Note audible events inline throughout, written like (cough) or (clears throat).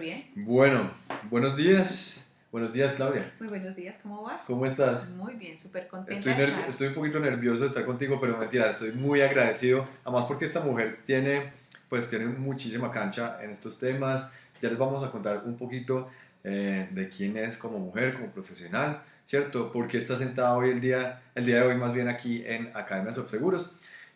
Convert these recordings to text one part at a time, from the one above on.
Bien. Bueno, buenos días. Buenos días, Claudia. Muy buenos días, ¿cómo vas? ¿Cómo estás? Muy bien, súper contenta. Estoy, de nerv- estar. estoy un poquito nervioso de estar contigo, pero mentira, estoy muy agradecido. Además porque esta mujer tiene, pues, tiene muchísima cancha en estos temas. Ya les vamos a contar un poquito eh, de quién es como mujer, como profesional, ¿cierto? Porque está sentada hoy el día, el día de hoy más bien aquí en Academia Subseguros.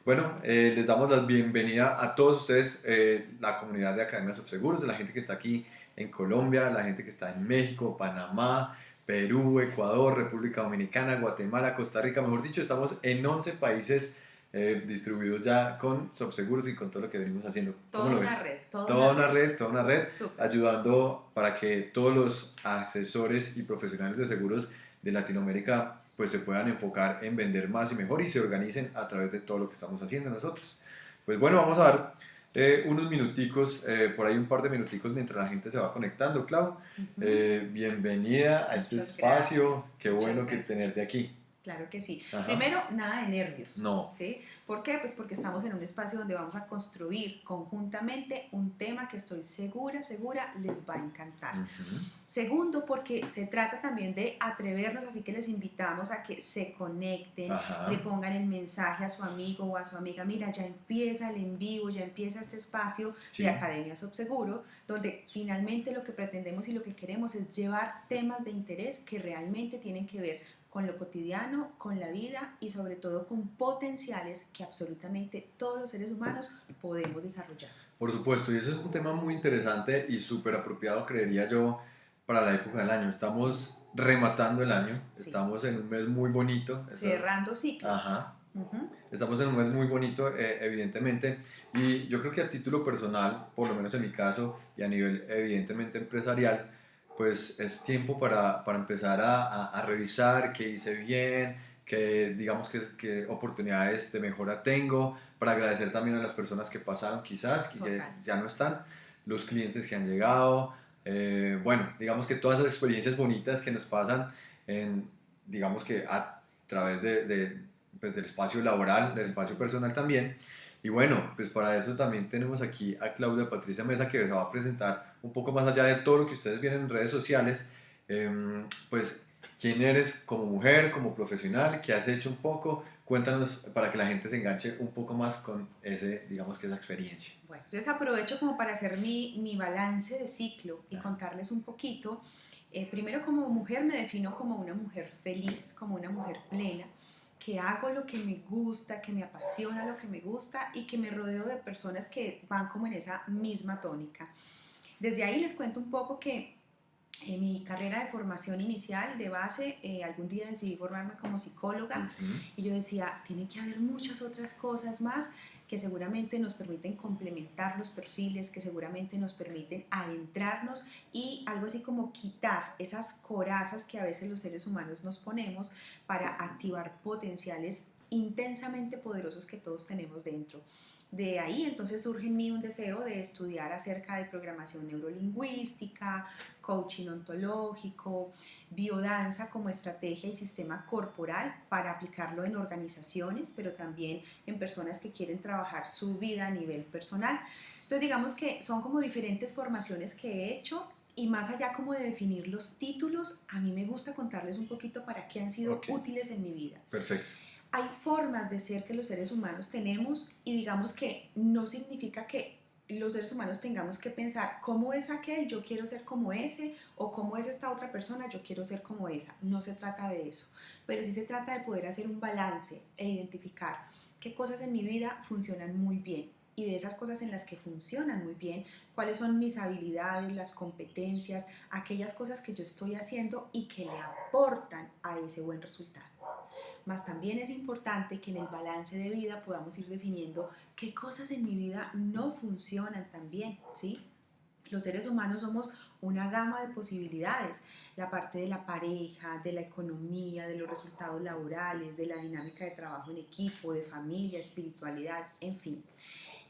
Bueno, eh, les damos la bienvenida a todos ustedes, eh, la comunidad de Academia Subseguros, de la gente que está aquí en Colombia, la gente que está en México, Panamá, Perú, Ecuador, República Dominicana, Guatemala, Costa Rica, mejor dicho, estamos en 11 países eh, distribuidos ya con Subseguros y con todo lo que venimos haciendo. Toda ¿Cómo lo una ves? red, toda, Toda una red, toda una red, ayudando para que todos los asesores y profesionales de seguros de Latinoamérica pues se puedan enfocar en vender más y mejor y se organicen a través de todo lo que estamos haciendo nosotros. Pues bueno, vamos a dar eh, unos minuticos, eh, por ahí un par de minuticos mientras la gente se va conectando. Clau, Ujú. eh, bienvenida a este Muchas espacio, gracias. qué bueno que tenerte aquí. Claro que sí. Ajá. Primero, nada de nervios. No, ¿Sí? ¿Por qué? Pues porque estamos en un espacio donde vamos a construir conjuntamente un tema que estoy segura, segura les va a encantar. Segundo, porque se trata también de atrevernos, así que les invitamos a que se conecten, Ajá. le pongan el mensaje a su amigo o a su amiga, mira, ya empieza el en vivo, ya empieza este espacio Sí. de Academia Subseguro, donde finalmente lo que pretendemos y lo que queremos es llevar temas de interés que realmente tienen que ver con lo cotidiano, con la vida y sobre todo con potenciales que absolutamente todos los seres humanos podemos desarrollar. Por supuesto, y eso es un tema muy interesante y súper apropiado, creería yo, para la época del año. Estamos rematando el año, Sí. estamos en un mes muy bonito. Cerrando ciclo. Ajá, Ujú. estamos en un mes muy bonito, eh, evidentemente, y yo creo que a título personal, por lo menos en mi caso, y a nivel evidentemente empresarial, pues es tiempo para, para empezar a, a- a revisar qué hice bien, qué digamos que, qué oportunidades de mejora tengo, para agradecer también a las personas que pasaron quizás, que ya no están, los clientes que han llegado, eh, bueno, digamos que todas esas experiencias bonitas que nos pasan en, digamos que a través de, de, pues, del espacio laboral, del espacio personal también. Y bueno, pues para eso también tenemos aquí a Claudia Patricia Mesa que se va a presentar un poco más allá de todo lo que ustedes vienen en redes sociales, em, pues quién eres como mujer, como profesional, qué has hecho un poco, cuéntanos para que la gente se enganche un poco más con ese, digamos que esa experiencia. Bueno, entonces aprovecho como para hacer mi, mi balance de ciclo y Ah. contarles un poquito. Eh, primero como mujer me defino como una mujer feliz, como una mujer plena, que hago lo que me gusta, que me apasiona lo que me gusta y que me rodeo de personas que van como en esa misma tónica. Desde ahí les cuento un poco que en mi carrera de formación inicial, de base, eh, algún día decidí formarme como psicóloga. Y yo decía, tiene que haber muchas otras cosas más que seguramente nos permiten complementar los perfiles, que seguramente nos permiten adentrarnos y algo así como quitar esas corazas que a veces los seres humanos nos ponemos para activar potenciales intensamente poderosos que todos tenemos dentro. De ahí entonces surge en mí un deseo de estudiar acerca de programación neurolingüística, coaching ontológico, biodanza como estrategia y sistema corporal para aplicarlo en organizaciones, pero también en personas que quieren trabajar su vida a nivel personal. Entonces digamos que son como diferentes formaciones que he hecho y más allá como de definir los títulos, a mí me gusta contarles un poquito para qué han sido útiles en mi vida Perfecto. Hay formas de ser que los seres humanos tenemos y digamos que no significa que los seres humanos tengamos que pensar cómo es aquel, yo quiero ser como ese, o cómo es esta otra persona, yo quiero ser como esa. No se trata de eso, pero sí se trata de poder hacer un balance e identificar qué cosas en mi vida funcionan muy bien y de esas cosas en las que funcionan muy bien, cuáles son mis habilidades, las competencias, aquellas cosas que yo estoy haciendo y que le aportan a ese buen resultado. Más también es importante que en el balance de vida podamos ir definiendo qué cosas en mi vida no funcionan tan bien, ¿sí? Los seres humanos somos una gama de posibilidades, la parte de la pareja, de la economía, de los resultados laborales, de la dinámica de trabajo en equipo, de familia, espiritualidad, en fin.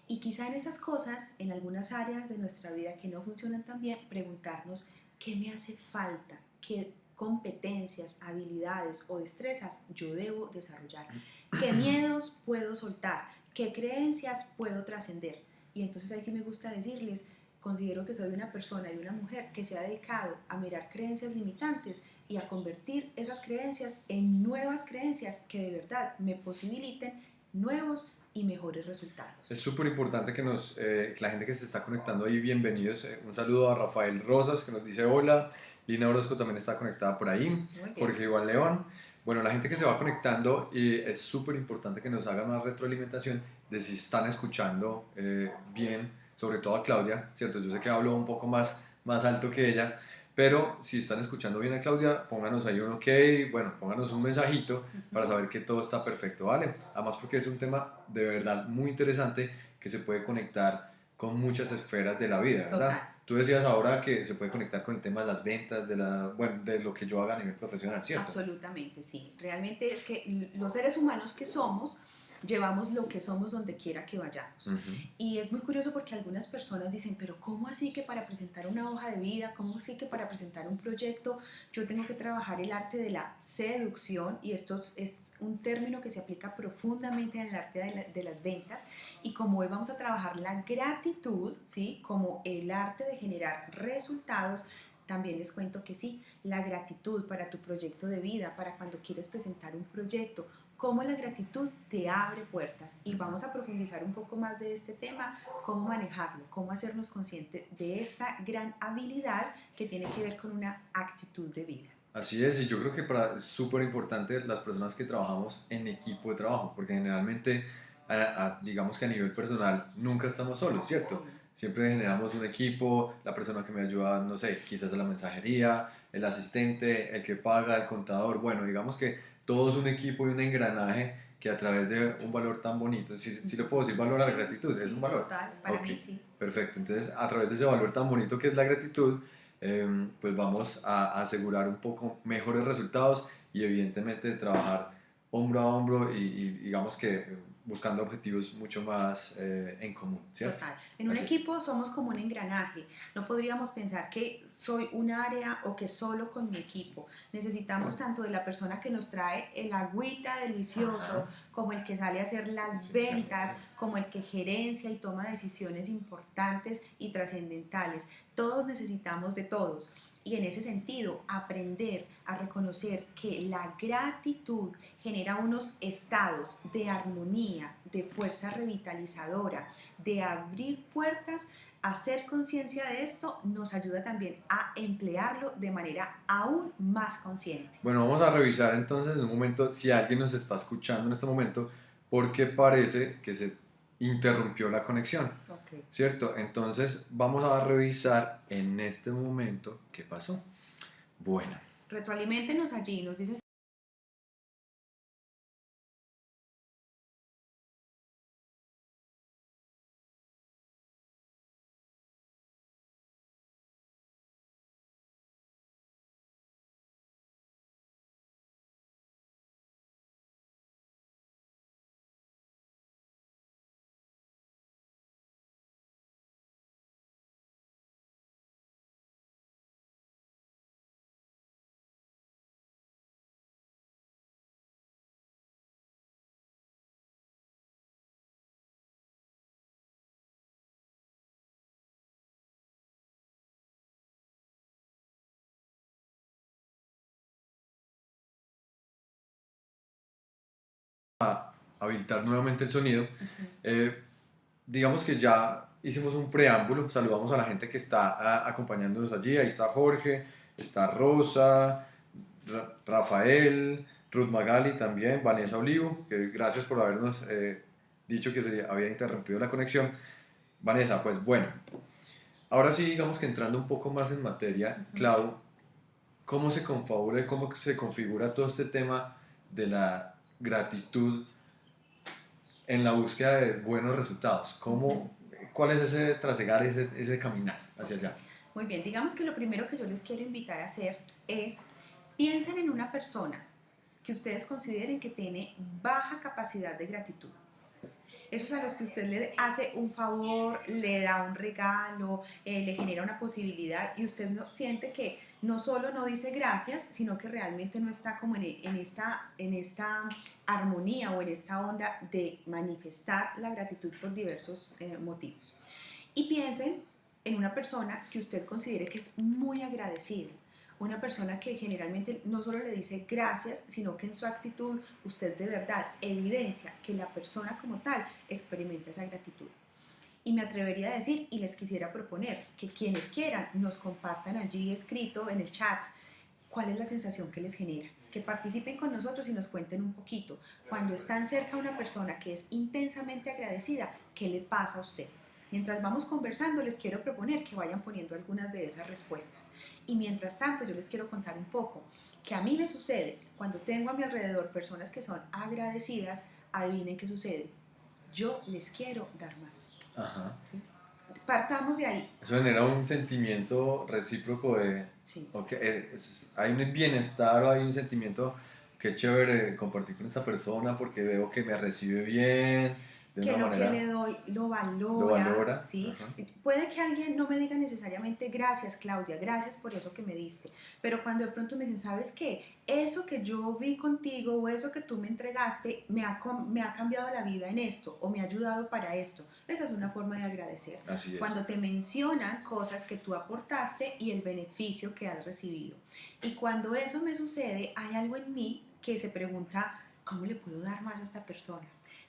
Y quizá en esas cosas, en algunas áreas de nuestra vida que no funcionan tan bien, preguntarnos qué me hace falta, qué competencias, habilidades o destrezas yo debo desarrollar, qué miedos puedo soltar, qué creencias puedo trascender. Y entonces ahí sí me gusta decirles, considero que soy una persona y una mujer que se ha dedicado a mirar creencias limitantes y a convertir esas creencias en nuevas creencias que de verdad me posibiliten nuevos y mejores resultados. Es súper importante que, nos, eh, la gente que se está conectando ahí, bienvenidos. Eh, un saludo a Rafael Rosas que nos dice hola. Lina Orozco también está conectada por ahí. Jorge Iván León. Bueno, la gente que se va conectando, y es súper importante que nos haga más retroalimentación de si están escuchando eh, bien, sobre todo a Claudia, ¿cierto? Yo sé que hablo un poco más, más alto que ella, pero si están escuchando bien a Claudia, pónganos ahí un ok, bueno, pónganos un mensajito para saber que todo está perfecto, ¿vale? Además porque es un tema de verdad muy interesante que se puede conectar con muchas esferas de la vida, ¿verdad? Total. Tú decías ahora que se puede conectar con el tema de las ventas, de, la, bueno, de lo que yo haga a nivel profesional, ¿cierto? Absolutamente, sí. Realmente es que los seres humanos que somos, llevamos lo que somos donde quiera que vayamos. Ujú. Y es muy curioso porque algunas personas dicen, pero ¿cómo así que para presentar una hoja de vida, cómo así que para presentar un proyecto yo tengo que trabajar el arte de la seducción? Y esto es un término que se aplica profundamente en el arte de, la- de las ventas. Y como hoy vamos a trabajar la gratitud, ¿sí? Como el arte de generar resultados, también les cuento que sí, la gratitud para tu proyecto de vida, para cuando quieres presentar un proyecto, cómo la gratitud te abre puertas. Y vamos a profundizar un poco más de este tema, cómo manejarlo, cómo hacernos conscientes de esta gran habilidad que tiene que ver con una actitud de vida. Así es, y yo creo que para, es súper importante las personas que trabajamos en equipo de trabajo, porque generalmente, a- a- digamos que a nivel personal, nunca estamos solos, ¿cierto? Siempre generamos un equipo, la persona que me ayuda, no sé, quizás a la mensajería, el asistente, el que paga, el contador, bueno, digamos que todo es un equipo y un engranaje que a través de un valor tan bonito, si, si le puedo decir valor a la Sí, gratitud, es un valor. Total, para mí sí. Perfecto, entonces a través de ese valor tan bonito que es la gratitud, em, pues vamos a, asegurar un poco mejores resultados y evidentemente trabajar hombro a hombro y, y digamos que buscando objetivos mucho más eh, en común, ¿cierto? Total. En un Así equipo somos como un engranaje. No podríamos pensar que soy un área o que solo con mi equipo. Necesitamos tanto de la persona que nos trae el agüita delicioso, Ajá. como el que sale a hacer las ventas, como el que gerencia y toma decisiones importantes y trascendentales. Todos necesitamos de todos. Y en ese sentido, aprender a reconocer que la gratitud genera unos estados de armonía, de fuerza revitalizadora, de abrir puertas, hacer conciencia de esto nos ayuda también a emplearlo de manera aún más consciente. Bueno, vamos a revisar entonces en un momento si alguien nos está escuchando en este momento porque parece que se interrumpió la conexión. ¿Cierto? Entonces vamos a revisar en este momento qué pasó. Bueno, Retroaliméntenos allí, nos dicen habilitar nuevamente el sonido. Eh, digamos que ya hicimos un preámbulo, saludamos a la gente que está a- acompañándonos allí. Ahí está Jorge, está Rosa, Ra- Rafael, Ruth Magali también, Vanessa Olivo, que gracias por habernos eh, dicho que se había interrumpido la conexión. Vanessa, pues bueno, ahora sí, digamos que entrando un poco más en materia, Ujú. Clau, ¿cómo se configura, y cómo se configura todo este tema de la gratitud en la búsqueda de buenos resultados? ¿Cómo, ¿Cuál es ese trasegar, ese, ese caminar hacia allá? Muy bien, digamos que lo primero que yo les quiero invitar a hacer es piensen en una persona que ustedes consideren que tiene baja capacidad de gratitud. Esos a los que usted le hace un favor, le da un regalo, eh, le genera una posibilidad y usted no, siente que no solo no dice gracias, sino que realmente no está como en, esta, en esta armonía o en esta onda de manifestar la gratitud por diversos eh, motivos. Y piensen en una persona que usted considere que es muy agradecida. Una persona que generalmente no solo le dice gracias, sino que en su actitud usted de verdad evidencia que la persona como tal experimenta esa gratitud. Y me atrevería a decir y les quisiera proponer que quienes quieran nos compartan allí escrito en el chat cuál es la sensación que les genera. Que participen con nosotros y nos cuenten un poquito. Cuando están cerca una persona que es intensamente agradecida, ¿qué le pasa a usted? Mientras vamos conversando, les quiero proponer que vayan poniendo algunas de esas respuestas. Y mientras tanto, yo les quiero contar un poco que a mí me sucede cuando tengo a mi alrededor personas que son agradecidas, adivinen qué sucede. Yo les quiero dar más. Ajá. ¿sí? Partamos de ahí. Eso genera un sentimiento recíproco de, Sí. ok, es- es- hay un bienestar o hay un sentimiento que chévere compartir con esta persona porque veo que me recibe bien, de que lo manera que le doy lo valora, lo valora. ¿sí? Puede que alguien no me diga necesariamente gracias, Claudia, gracias por eso que me diste, pero cuando de pronto me dicen, ¿sabes qué? Eso que yo vi contigo o eso que tú me entregaste me ha, me ha cambiado la vida en esto o me ha ayudado para esto. Esa es una forma de agradecer. Cuando te mencionan cosas que tú aportaste y el beneficio que has recibido. Y cuando eso me sucede, hay algo en mí que se pregunta, ¿cómo le puedo dar más a esta persona?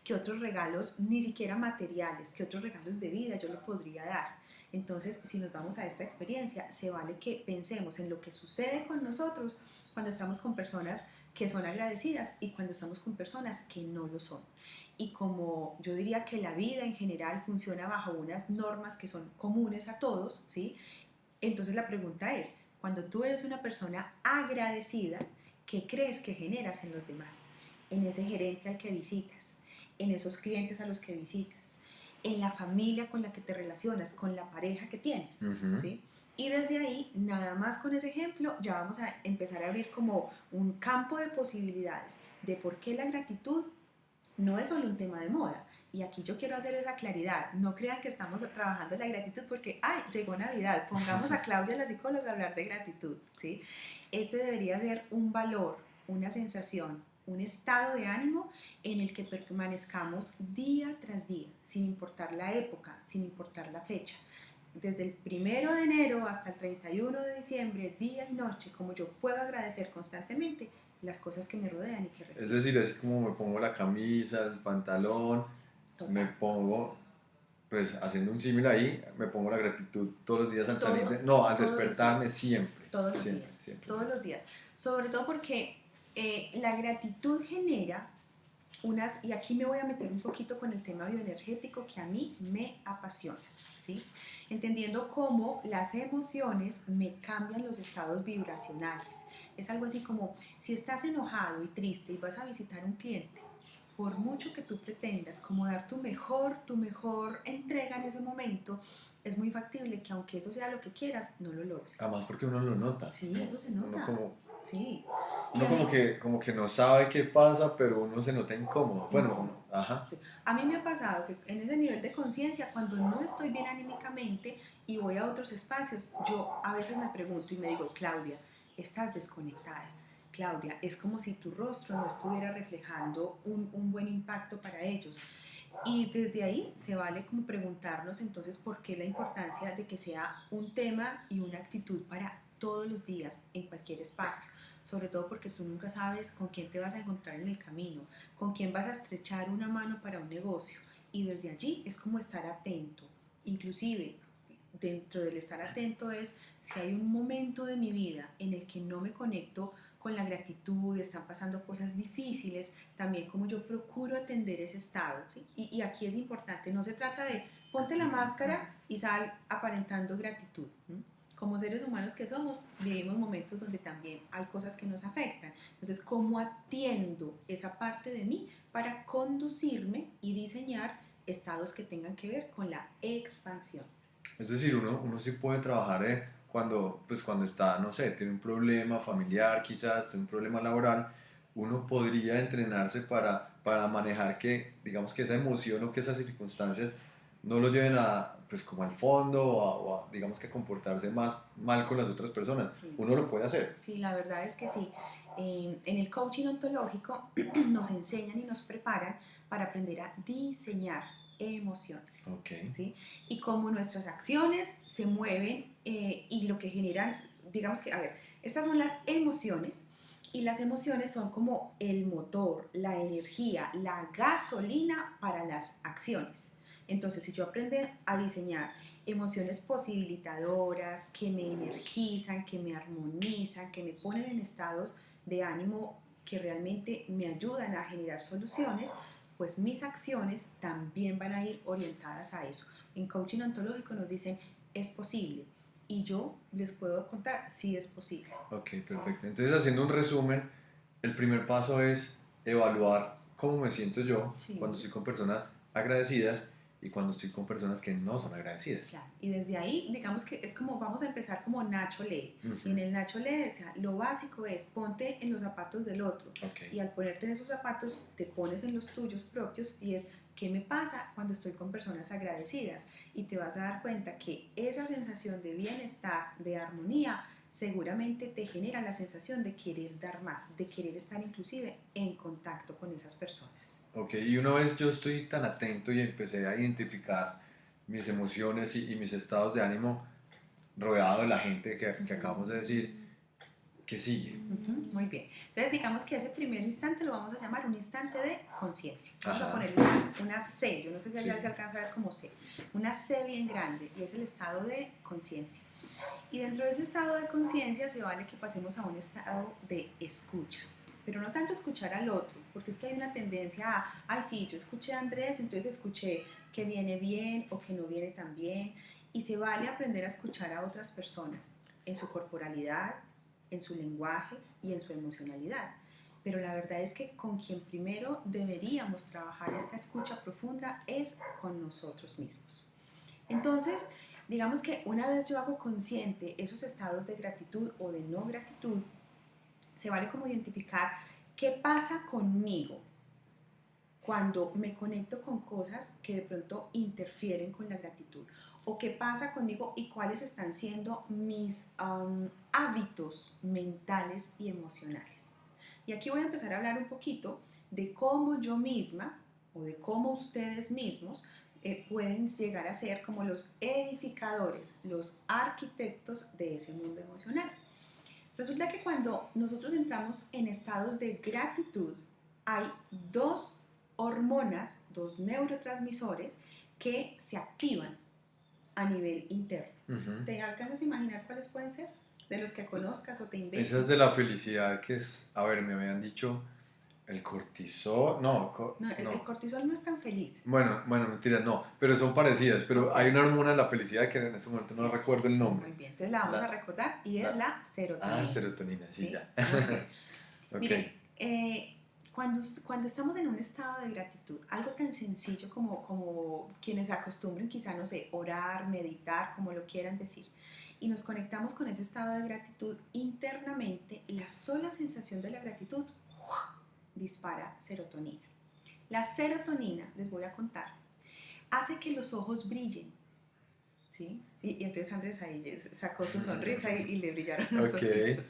¿Qué otros regalos, ni siquiera materiales, qué otros regalos de vida yo le podría dar? Entonces, si nos vamos a esta experiencia, se vale que pensemos en lo que sucede con nosotros cuando estamos con personas que son agradecidas y cuando estamos con personas que no lo son. Y como yo diría que la vida en general funciona bajo unas normas que son comunes a todos, ¿sí? Entonces la pregunta es, cuando tú eres una persona agradecida, ¿qué crees que generas en los demás? En ese gerente al que visitas, en esos clientes a los que visitas, en la familia con la que te relacionas, con la pareja que tienes. ¿sí? Y desde ahí, nada más con ese ejemplo, ya vamos a empezar a abrir como un campo de posibilidades de por qué la gratitud no es solo un tema de moda. Y aquí yo quiero hacer esa claridad. No crean que estamos trabajando la gratitud porque, ay, llegó Navidad, pongamos a (laughs) Claudia, la psicóloga, a hablar de gratitud, ¿sí? Este debería ser un valor, una sensación, un estado de ánimo en el que permanezcamos día tras día, sin importar la época, sin importar la fecha. Desde el primero de enero hasta el 31 de diciembre, día y noche, como yo puedo agradecer constantemente las cosas que me rodean y que Es recibo. decir, así como me pongo la camisa, el pantalón, Total. me pongo, pues haciendo un símil ahí, me pongo la gratitud todos los días al Todo- salir de, no, al despertarme siempre. Todos los siempre, días. siempre. todos los días. Sobre todo porque eh, la gratitud genera unas, y aquí me voy a meter un poquito con el tema bioenergético que a mí me apasiona, ¿sí? Entendiendo cómo las emociones me cambian los estados vibracionales. Es algo así como si estás enojado y triste y vas a visitar un cliente, por mucho que tú pretendas como dar tu mejor, tu mejor entrega en ese momento, es muy factible que aunque eso sea lo que quieras, no lo logres. Además porque uno lo nota. Sí, eso se nota. Uno como, Sí. Uno como mí- que, como que no sabe qué pasa, pero uno se nota incómodo. Bueno, Incómodo. ajá. A mí me ha pasado que en ese nivel de conciencia, cuando no estoy bien anímicamente y voy a otros espacios, yo a veces me pregunto y me digo, Claudia, estás desconectada. Claudia, es como si tu rostro no estuviera reflejando un, un buen impacto para ellos. Y desde ahí se vale como preguntarnos entonces por qué la importancia de que sea un tema y una actitud para todos los días en cualquier espacio. Sobre todo porque tú nunca sabes con quién te vas a encontrar en el camino, con quién vas a estrechar una mano para un negocio. Y desde allí es como estar atento. Inclusive, dentro del estar atento es si hay un momento de mi vida en el que no me conecto con la gratitud, están pasando cosas difíciles, también como yo procuro atender ese estado. Y, aquí es importante, no se trata de ponte la máscara y sal aparentando gratitud. Como seres humanos que somos, vivimos momentos donde también hay cosas que nos afectan. Entonces, ¿cómo atiendo esa parte de mí para conducirme y diseñar estados que tengan que ver con la expansión? Es decir, uno, uno sí puede trabajar eh, cuando, pues cuando está, no sé, tiene un problema familiar quizás, tiene un problema laboral, uno podría entrenarse para, para manejar que, digamos que esa emoción o que esas circunstancias no lo lleven a, pues como al fondo o a, o a, digamos que a comportarse más mal con las otras personas. Sí. Uno lo puede hacer. Sí, la verdad es que sí. Eh, en el coaching ontológico (clears throat) nos enseñan y nos preparan para aprender a diseñar emociones. ¿sí? Y cómo nuestras acciones se mueven eh, y lo que generan, digamos que, a ver, estas son las emociones y las emociones son como el motor, la energía, la gasolina para las acciones. Entonces, si yo aprendo a diseñar emociones posibilitadoras, que me energizan, que me armonizan, que me ponen en estados de ánimo que realmente me ayudan a generar soluciones, pues mis acciones también van a ir orientadas a eso. En coaching ontológico nos dicen, es posible. Y yo les puedo contar si es posible. Ok, perfecto. Entonces, haciendo un resumen, el primer paso es evaluar cómo me siento yo Sí. cuando estoy con personas agradecidas y cuando estoy con personas que no son agradecidas. Claro. Y desde ahí, digamos que es como, vamos a empezar como Nacho lee. Y en el Nacho lee, o sea, lo básico es ponte en los zapatos del otro. Y al ponerte en esos zapatos, te pones en los tuyos propios y es qué me pasa cuando estoy con personas agradecidas. Y te vas a dar cuenta que esa sensación de bienestar, de armonía, seguramente te genera la sensación de querer dar más, de querer estar inclusive en contacto con esas personas. Ok, y una vez yo estoy tan atento y empecé a identificar mis emociones y, y mis estados de ánimo rodeado de la gente que, que acabamos de decir, ¿qué sigue? Ujú, Muy bien. Entonces digamos que ese primer instante lo vamos a llamar un instante de conciencia. Vamos a Ajá. poner una, una C, yo no sé si allá Sí. se alcanza a ver como C, una C bien grande y es el estado de conciencia. Y dentro de ese estado de conciencia se vale que pasemos a un estado de escucha. Pero no tanto escuchar al otro, porque es que hay una tendencia a, ay sí, yo escuché a Andrés, entonces escuché que viene bien o que no viene tan bien. Y se vale aprender a escuchar a otras personas en su corporalidad, en su lenguaje y en su emocionalidad. Pero la verdad es que con quien primero deberíamos trabajar esta escucha profunda es con nosotros mismos. Entonces, digamos que una vez yo hago consciente esos estados de gratitud o de no gratitud, se vale como identificar qué pasa conmigo cuando me conecto con cosas que de pronto interfieren con la gratitud o qué pasa conmigo y cuáles están siendo mis um, hábitos mentales y emocionales. Y aquí voy a empezar a hablar un poquito de cómo yo misma o de cómo ustedes mismos eh, pueden llegar a ser como los edificadores, los arquitectos de ese mundo emocional. Resulta que cuando nosotros entramos en estados de gratitud, hay dos hormonas, dos neurotransmisores que se activan a nivel interno. ¿Te alcanzas a imaginar cuáles pueden ser? De los que conozcas o te inventes. Esa es de la felicidad que es, a ver, me habían dicho el cortisol, no, co- No, el, no. el cortisol no es tan feliz. Bueno, bueno, mentiras, no, pero son parecidas, pero hay una hormona de la felicidad que en este momento no recuerdo el nombre. Muy bien, entonces la vamos La- a recordar y es la- la serotonina. Ah, serotonina, sí, ¿sí? ya. Muy bien. (laughs) Ok. Miren, eh, cuando, cuando estamos en un estado de gratitud, algo tan sencillo como, como quienes acostumbren quizá, no sé, orar, meditar, como lo quieran decir, y nos conectamos con ese estado de gratitud internamente, la sola sensación de la gratitud ¡uah! Dispara serotonina. La serotonina, les voy a contar, hace que los ojos brillen. ¿Sí? Y, y entonces Andrés ahí sacó su sonrisa y, y le brillaron los Ok. ojitos.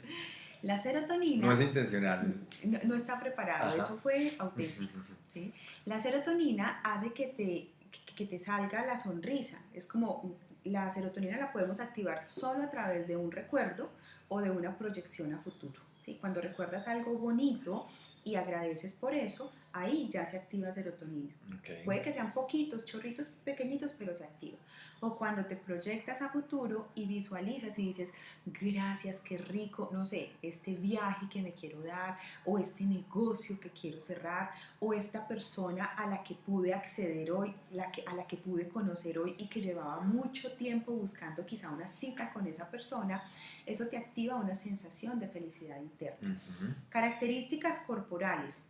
La serotonina No es intencional. no, no está preparado, Ajá. eso fue auténtico. (laughs) ¿sí? La serotonina hace que te, que te salga la sonrisa. Es como la serotonina la podemos activar solo a través de un recuerdo o de una proyección a futuro. ¿sí? Cuando recuerdas algo bonito y agradeces por eso, ahí ya se activa serotonina. Ok. Puede que sean poquitos, chorritos pequeñitos, pero se activa. O cuando te proyectas a futuro y visualizas y dices, gracias, qué rico, no sé, este viaje que me quiero dar, o este negocio que quiero cerrar, o esta persona a la que pude acceder hoy, la que, a la que pude conocer hoy y que llevaba mucho tiempo buscando quizá una cita con esa persona, eso te activa una sensación de felicidad interna. Características corporales,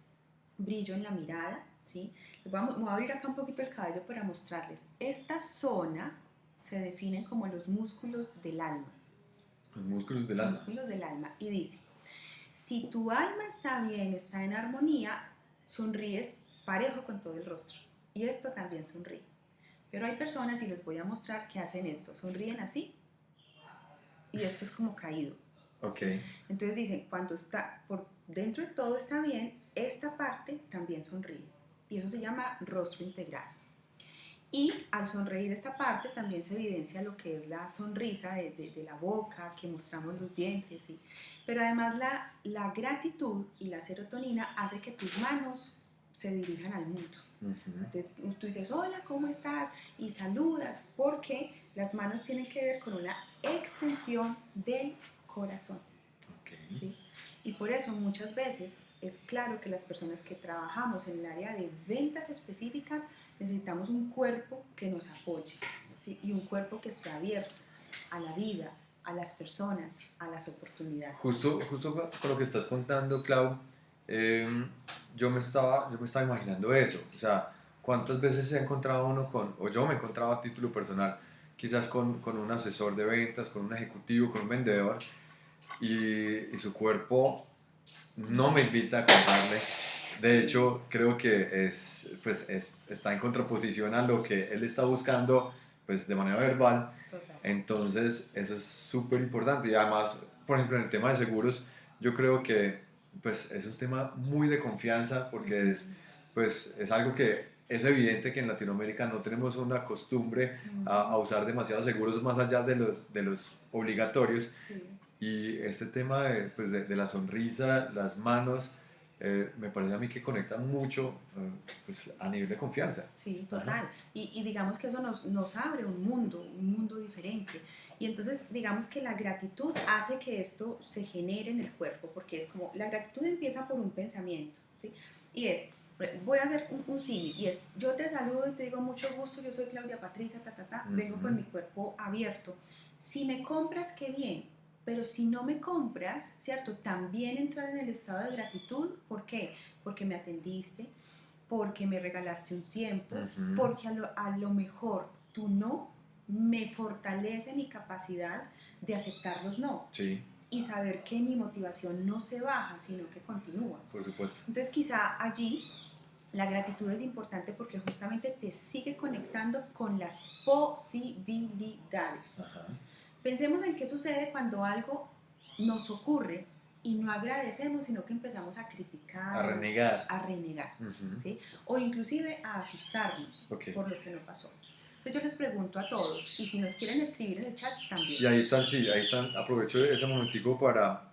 brillo en la mirada, ¿sí? Les voy a, voy a abrir acá un poquito el cabello para mostrarles. Esta zona se define como los músculos del alma. Los músculos del Los alma. músculos del alma. Y dice, si tu alma está bien, está en armonía, sonríes parejo con todo el rostro. Y esto también sonríe. Pero hay personas, y les voy a mostrar, que hacen esto. Sonríen así. Y esto es como caído. Ok. Entonces dicen, cuando está por dentro de todo está bien, esta parte también sonríe. Y eso se llama rostro integral. Y al sonreír esta parte también se evidencia lo que es la sonrisa de, de, de la boca, que mostramos los dientes. ¿sí? Pero además la, la gratitud y la serotonina hace que tus manos se dirijan al mundo. Entonces tú dices, hola, ¿cómo estás? Y saludas, porque las manos tienen que ver con una extensión del corazón. Okay. ¿sí? Y por eso muchas veces es claro que las personas que trabajamos en el área de ventas específicas necesitamos un cuerpo que nos apoye ¿sí? y un cuerpo que esté abierto a la vida, a las personas, a las oportunidades. Justo, justo con lo que estás contando, Clau, eh, yo, me estaba, yo me estaba imaginando eso. O sea, ¿cuántas veces se ha encontrado uno con, o yo me he encontrado a título personal, quizás con, con un asesor de ventas, con un ejecutivo, con un vendedor, y, y su cuerpo no me invita a comprarle. De hecho, creo que es, pues, es, está en contraposición a lo que él está buscando pues, de manera verbal. Total. Entonces, eso es súper importante. Y además, por ejemplo, en el tema de seguros, yo creo que pues, es un tema muy de confianza porque es, pues, es algo que es evidente que en Latinoamérica no tenemos una costumbre a, a usar demasiados seguros más allá de los, de los obligatorios. Sí. Y este tema de, pues de, de la sonrisa, las manos, eh, me parece a mí que conecta mucho eh, pues a nivel de confianza. Sí, total. Y, y, digamos que eso nos, nos abre un mundo, un mundo diferente. Y entonces digamos que la gratitud hace que esto se genere en el cuerpo, porque es como, la gratitud empieza por un pensamiento, ¿sí? Y es, voy a hacer un, un símil, y es, yo te saludo y te digo mucho gusto, yo soy Claudia Patricia, ta, ta, ta, uh -huh. vengo con mi cuerpo abierto. Si me compras, qué bien, pero si no me compras, ¿cierto? También entrar en el estado de gratitud, ¿por qué? Porque me atendiste, porque me regalaste un tiempo, uh -huh. porque a lo, a lo, mejor tu no me fortalece mi capacidad de aceptar los no. Sí. Y saber que mi motivación no se baja, sino que continúa. Por supuesto. Entonces quizá allí la gratitud es importante porque justamente te sigue conectando con las posibilidades. Ajá. Pensemos en qué sucede cuando algo nos ocurre y no agradecemos, sino que empezamos a criticar, a renegar, a renegar uh -huh. ¿sí? o inclusive a asustarnos okay. por lo que no pasó. Entonces yo les pregunto a todos, y si nos quieren escribir en el chat también. Y ahí están, sí, ahí están. Aprovecho ese momentico para,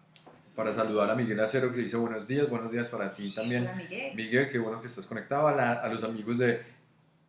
para saludar a Miguel Acero que dice buenos días, buenos días para ti también. Hola Miguel. Miguel, qué bueno que estás conectado. A, la, a los amigos de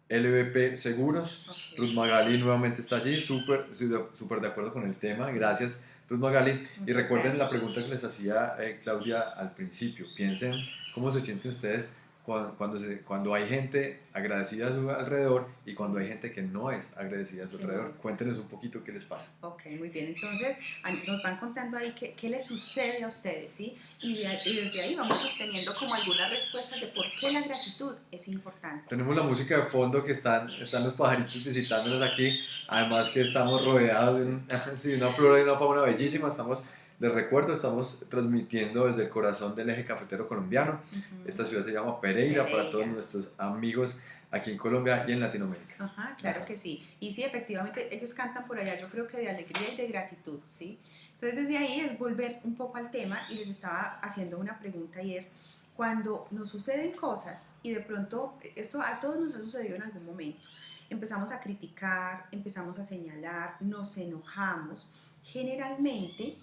LVP Seguros. Okay. Ruth Magali nuevamente está allí, súper super de acuerdo con el tema. Gracias, Ruth Magali. Muchas y recuerden gracias. la pregunta que les hacía eh, Claudia al principio. Piensen cómo se sienten ustedes cuando, cuando, se, cuando hay gente agradecida a su alrededor y cuando hay gente que no es agradecida a su alrededor. Cuéntenos un poquito qué les pasa. Ok, muy bien. Entonces, nos van contando ahí qué, qué les sucede a ustedes, ¿sí? Y, de, y, desde ahí vamos obteniendo como algunas respuestas de por qué la gratitud es importante. Tenemos la música de fondo que están, están los pajaritos visitándonos aquí. Además que estamos rodeados de, un, (laughs) sí, una flora y una fauna bellísima. Estamos les recuerdo, estamos transmitiendo desde el corazón del eje cafetero colombiano. Uh -huh. Esta ciudad se llama Pereira, Pereira, para todos nuestros amigos aquí en Colombia y en Latinoamérica. Ajá, claro Ajá. que sí. Y sí, efectivamente, ellos cantan por allá, yo creo que de alegría y de gratitud, ¿sí? Entonces, desde ahí es volver un poco al tema y les estaba haciendo una pregunta y es, cuando nos suceden cosas y de pronto, esto a todos nos ha sucedido en algún momento, empezamos a criticar, empezamos a señalar, nos enojamos, generalmente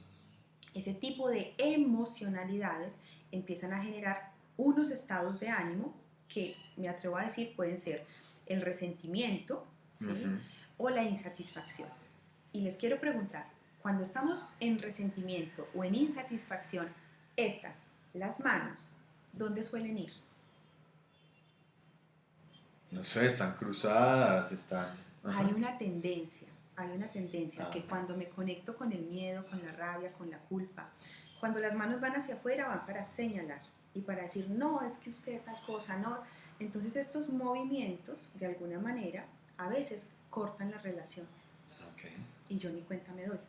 ese tipo de emocionalidades empiezan a generar unos estados de ánimo que me atrevo a decir pueden ser el resentimiento ¿sí? uh -huh. o la insatisfacción. Y les quiero preguntar, cuando estamos en resentimiento o en insatisfacción, estas, las manos, ¿dónde suelen ir? No sé, están cruzadas, están... Ajá. Hay una tendencia hay una tendencia ah. que cuando me conecto con el miedo, con la rabia, con la culpa, cuando las manos van hacia afuera van para señalar y para decir, no, es que usted tal cosa, no. Entonces estos movimientos, de alguna manera, a veces cortan las relaciones. Okay. Y yo ni cuenta me doy.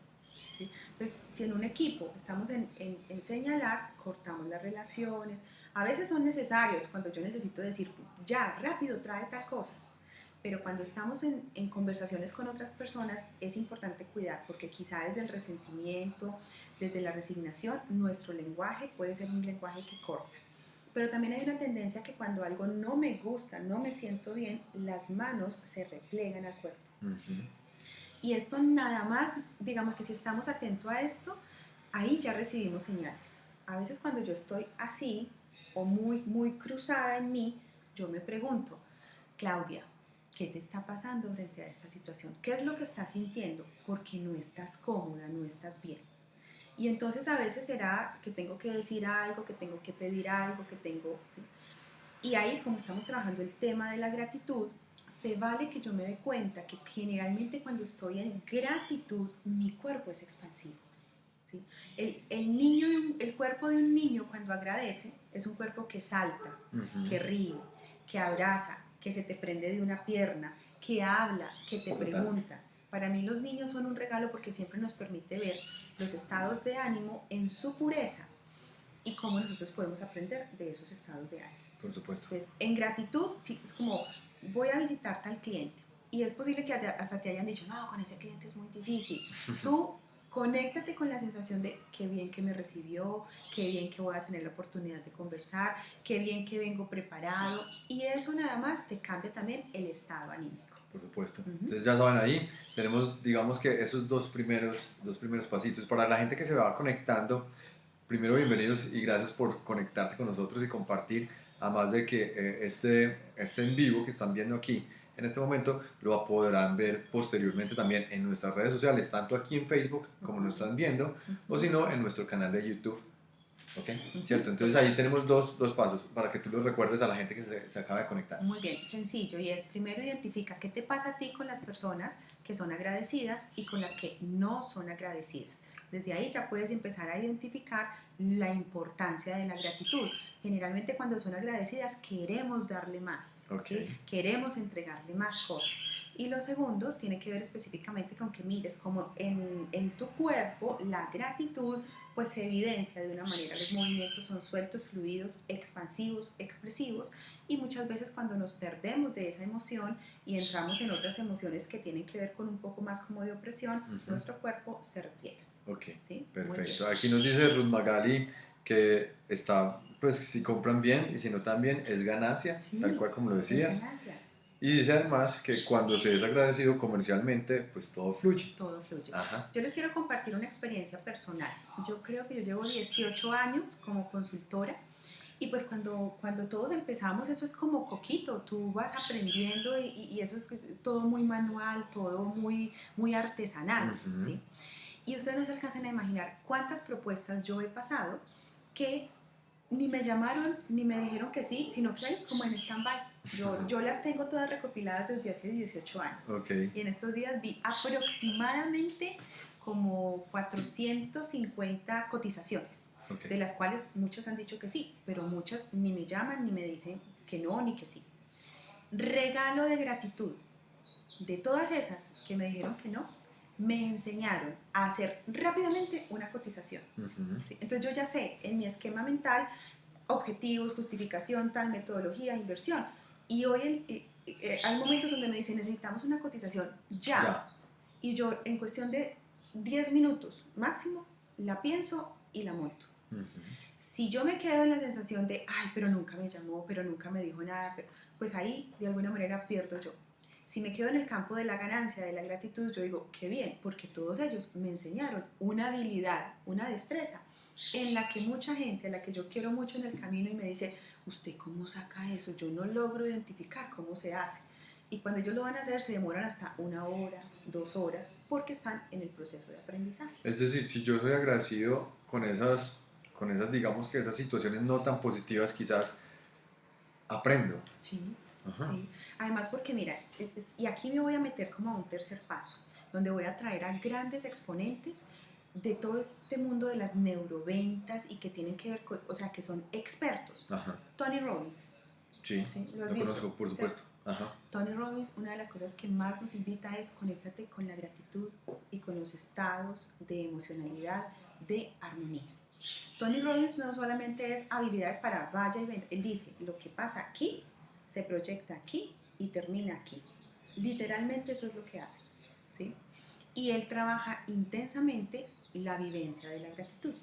¿sí? Entonces, si en un equipo estamos en, en, en señalar, cortamos las relaciones. A veces son necesarios cuando yo necesito decir, ya, rápido, trae tal cosa pero cuando estamos en, en, conversaciones con otras personas es importante cuidar porque quizá desde el resentimiento, desde la resignación, nuestro lenguaje puede ser un lenguaje que corta. Pero también hay una tendencia que cuando algo no me gusta, no me siento bien, las manos se replegan al cuerpo. Ujú. Y esto nada más, digamos que si estamos atentos a esto, ahí ya recibimos señales. A veces cuando yo estoy así o muy, muy cruzada en mí, yo me pregunto, Claudia, ¿qué te está pasando frente a esta situación? ¿Qué es lo que estás sintiendo? Porque no estás cómoda, no estás bien. Y entonces a veces será que tengo que decir algo, que tengo que pedir algo, que tengo... ¿sí? Y ahí, como estamos trabajando el tema de la gratitud, se vale que yo me dé cuenta que generalmente cuando estoy en gratitud, mi cuerpo es expansivo. ¿sí? El, el niño, el cuerpo de un niño cuando agradece es un cuerpo que salta, que ríe, que abraza, que se te prende de una pierna, que habla, que te pregunta. Para mí los niños son un regalo porque siempre nos permite ver los estados de ánimo en su pureza y cómo nosotros podemos aprender de esos estados de ánimo. Por supuesto. Entonces, en gratitud, sí, es como voy a visitar tal cliente y es posible que hasta te hayan dicho, no, con ese cliente es muy difícil. (laughs) Tú conéctate con la sensación de qué bien que me recibió, qué bien que voy a tener la oportunidad de conversar, qué bien que vengo preparado y eso nada más te cambia también el estado anímico. Por supuesto. Ujú. Entonces ya saben ahí, tenemos digamos que esos dos primeros, dos primeros pasitos. Para la gente que se va conectando, primero bienvenidos y gracias por conectarse con nosotros y compartir. Además de que eh, este, este en vivo que están viendo aquí en este momento lo podrán ver posteriormente también en nuestras redes sociales, tanto aquí en Facebook como nos están viendo, o si no, en nuestro canal de YouTube. ¿Ok? ¿Cierto? Entonces ahí tenemos dos, dos pasos para que tú los recuerdes a la gente que se, se acaba de conectar. Muy bien, sencillo y es primero identifica qué te pasa a ti con las personas que son agradecidas y con las que no son agradecidas. Desde ahí ya puedes empezar a identificar la importancia de la gratitud. Generalmente cuando son agradecidas queremos darle más, Ok. ¿sí? queremos entregarle más cosas. Y lo segundo tiene que ver específicamente con que mires como en, en tu cuerpo la gratitud pues se evidencia de una manera. Los movimientos son sueltos, fluidos, expansivos, expresivos y muchas veces cuando nos perdemos de esa emoción y entramos en otras emociones que tienen que ver con un poco más como de opresión, Ujú. nuestro cuerpo se repliega. Ok. ¿sí? Perfecto. Aquí nos dice Ruth Magali que está, pues si compran bien y si no también es ganancia, Sí, tal cual como lo Es decías. ganancia, Y dice además que cuando se es agradecido comercialmente, pues todo fluye. todo fluye. Ajá. Yo les quiero compartir una experiencia personal. Yo creo que yo llevo 18 años como consultora y pues cuando, cuando todos empezamos eso es como coquito, tú vas aprendiendo y, y- eso es todo muy manual, todo muy, muy artesanal. Ujú. ¿sí? Y ustedes no se alcanzan a imaginar cuántas propuestas yo he pasado que ni me llamaron ni me dijeron que sí, sino que hay como en stand-by. Yo, yo las tengo todas recopiladas desde hace 18 años. Ok. Y en estos días vi aproximadamente como 450 cotizaciones, de las cuales muchas han dicho que sí, pero muchas ni me llaman ni me dicen que no ni que sí. Regalo de gratitud. De todas esas que me dijeron que no, me enseñaron a hacer rápidamente una cotización. Ujú. ¿sí? Entonces yo ya sé en mi esquema mental objetivos, justificación, tal, metodología, inversión. Y hoy el- eh, eh, hay momentos donde me dicen necesitamos una cotización ya. Ya. Y yo en cuestión de 10 minutos máximo la pienso y la monto. Ujú. Si yo me quedo en la sensación de, ay, pero nunca me llamó, pero nunca me dijo nada, pero- pues ahí de alguna manera pierdo yo. Si me quedo en el campo de la ganancia, de la gratitud, yo digo, qué bien, porque todos ellos me enseñaron una habilidad, una destreza, en la que mucha gente, a la que yo quiero mucho en el camino y me dice, ¿usted cómo saca eso? Yo no logro identificar cómo se hace. Y cuando ellos lo van a hacer, se demoran hasta una hora, dos horas, porque están en el proceso de aprendizaje. Es decir, si yo soy agradecido con esas, con esas, digamos que esas situaciones no tan positivas, quizás aprendo. Sí. Sí. Además, porque mira, es- y aquí me voy a meter como a un tercer paso, donde voy a traer a grandes exponentes de todo este mundo de las neuroventas y que tienen que ver con, o sea, que son expertos. Ajá. Tony Robbins, Sí. ¿sí? ¿Lo Lo conozco, por supuesto. Ajá. Tony Robbins, una de las cosas que más nos invita es conéctate con la gratitud y con los estados de emocionalidad, de armonía. Tony Robbins no solamente es habilidades para vaya y venta, él dice, lo que pasa aquí se proyecta aquí y termina aquí. Literalmente eso es lo que hace. ¿sí? Y él trabaja intensamente la vivencia de la gratitud.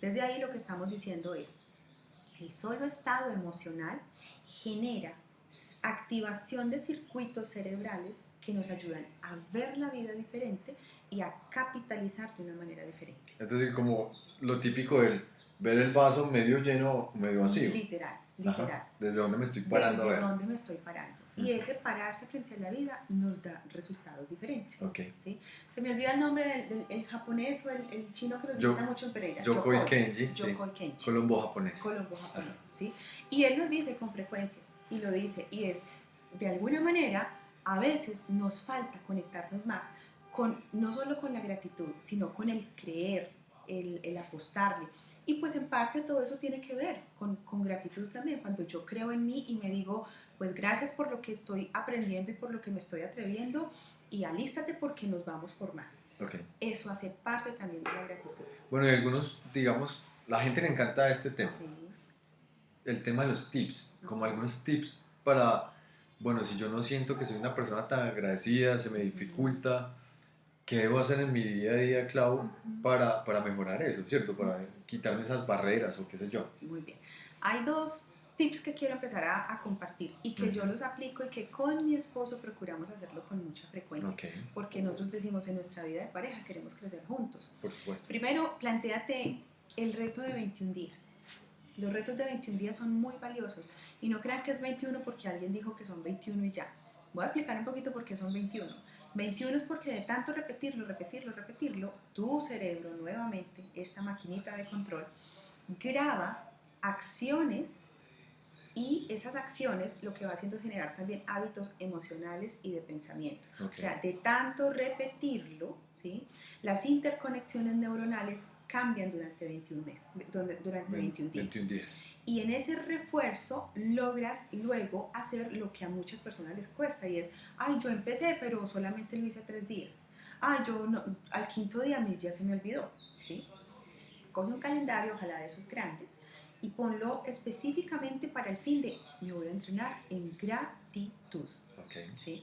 Desde ahí lo que estamos diciendo es, El solo estado emocional genera activación de circuitos cerebrales que nos ayudan a ver la vida diferente y a capitalizar de una manera diferente. Es decir, como lo típico del ver el vaso medio lleno o medio vacío. Literal, literal. ¿Desde dónde me estoy parando? Desde dónde me estoy parando. Y ese pararse frente a la vida nos da resultados diferentes. Ok. ¿sí? Se me olvida el nombre del, del- el japonés o el, el chino que nos visita mucho en Pereira. Yokoi Kenji, sí. Yokoi Kenji. Colombo japonés. Colombo japonés, ¿sí? Y él nos dice con frecuencia, y lo dice, y es, de alguna manera, a veces nos falta conectarnos más con, no solo con la gratitud, sino con el creer, el, el apostarle. Y pues en parte todo eso tiene que ver con, con gratitud también, cuando yo creo en mí y me digo, pues gracias por lo que estoy aprendiendo y por lo que me estoy atreviendo, y alístate porque nos vamos por más. Ok. Eso hace parte también de la gratitud. Bueno, y algunos, digamos, la gente le encanta este tema. Sí. el tema de los tips, como algunos tips para, bueno, si yo no siento que soy una persona tan agradecida, se me dificulta, ¿qué debo hacer en mi día a día, Clau, para, para mejorar eso, ¿cierto? Para quitarme esas barreras o qué sé yo. Muy bien. Hay dos tips que quiero empezar a, a compartir y que yo los aplico y que con mi esposo procuramos hacerlo con mucha frecuencia. Ok, Porque nosotros decimos en nuestra vida de pareja queremos crecer juntos. por supuesto. Primero, planteate el reto de 21 días. Los retos de 21 días son muy valiosos y no crean que es 21 porque alguien dijo que son 21 y ya. Voy a explicar un poquito por qué son 21. 21 es porque de tanto repetirlo, repetirlo, repetirlo, tu cerebro nuevamente, esta maquinita de control, graba acciones y esas acciones lo que va haciendo es generar también hábitos emocionales y de pensamiento. O sea, de tanto repetirlo, ¿sí? las interconexiones neuronales cambian durante 21 meses, durante durante 21 días. 21 días. Y en ese refuerzo logras luego hacer lo que a muchas personas les cuesta y es, ay, yo empecé, pero solamente lo hice tres días. Ay, yo no- al quinto día mi ya se me olvidó, ¿sí? Coge un calendario, ojalá de esos grandes, y ponlo específicamente para el fin de, me voy a entrenar en gratitud, Ok. ¿sí?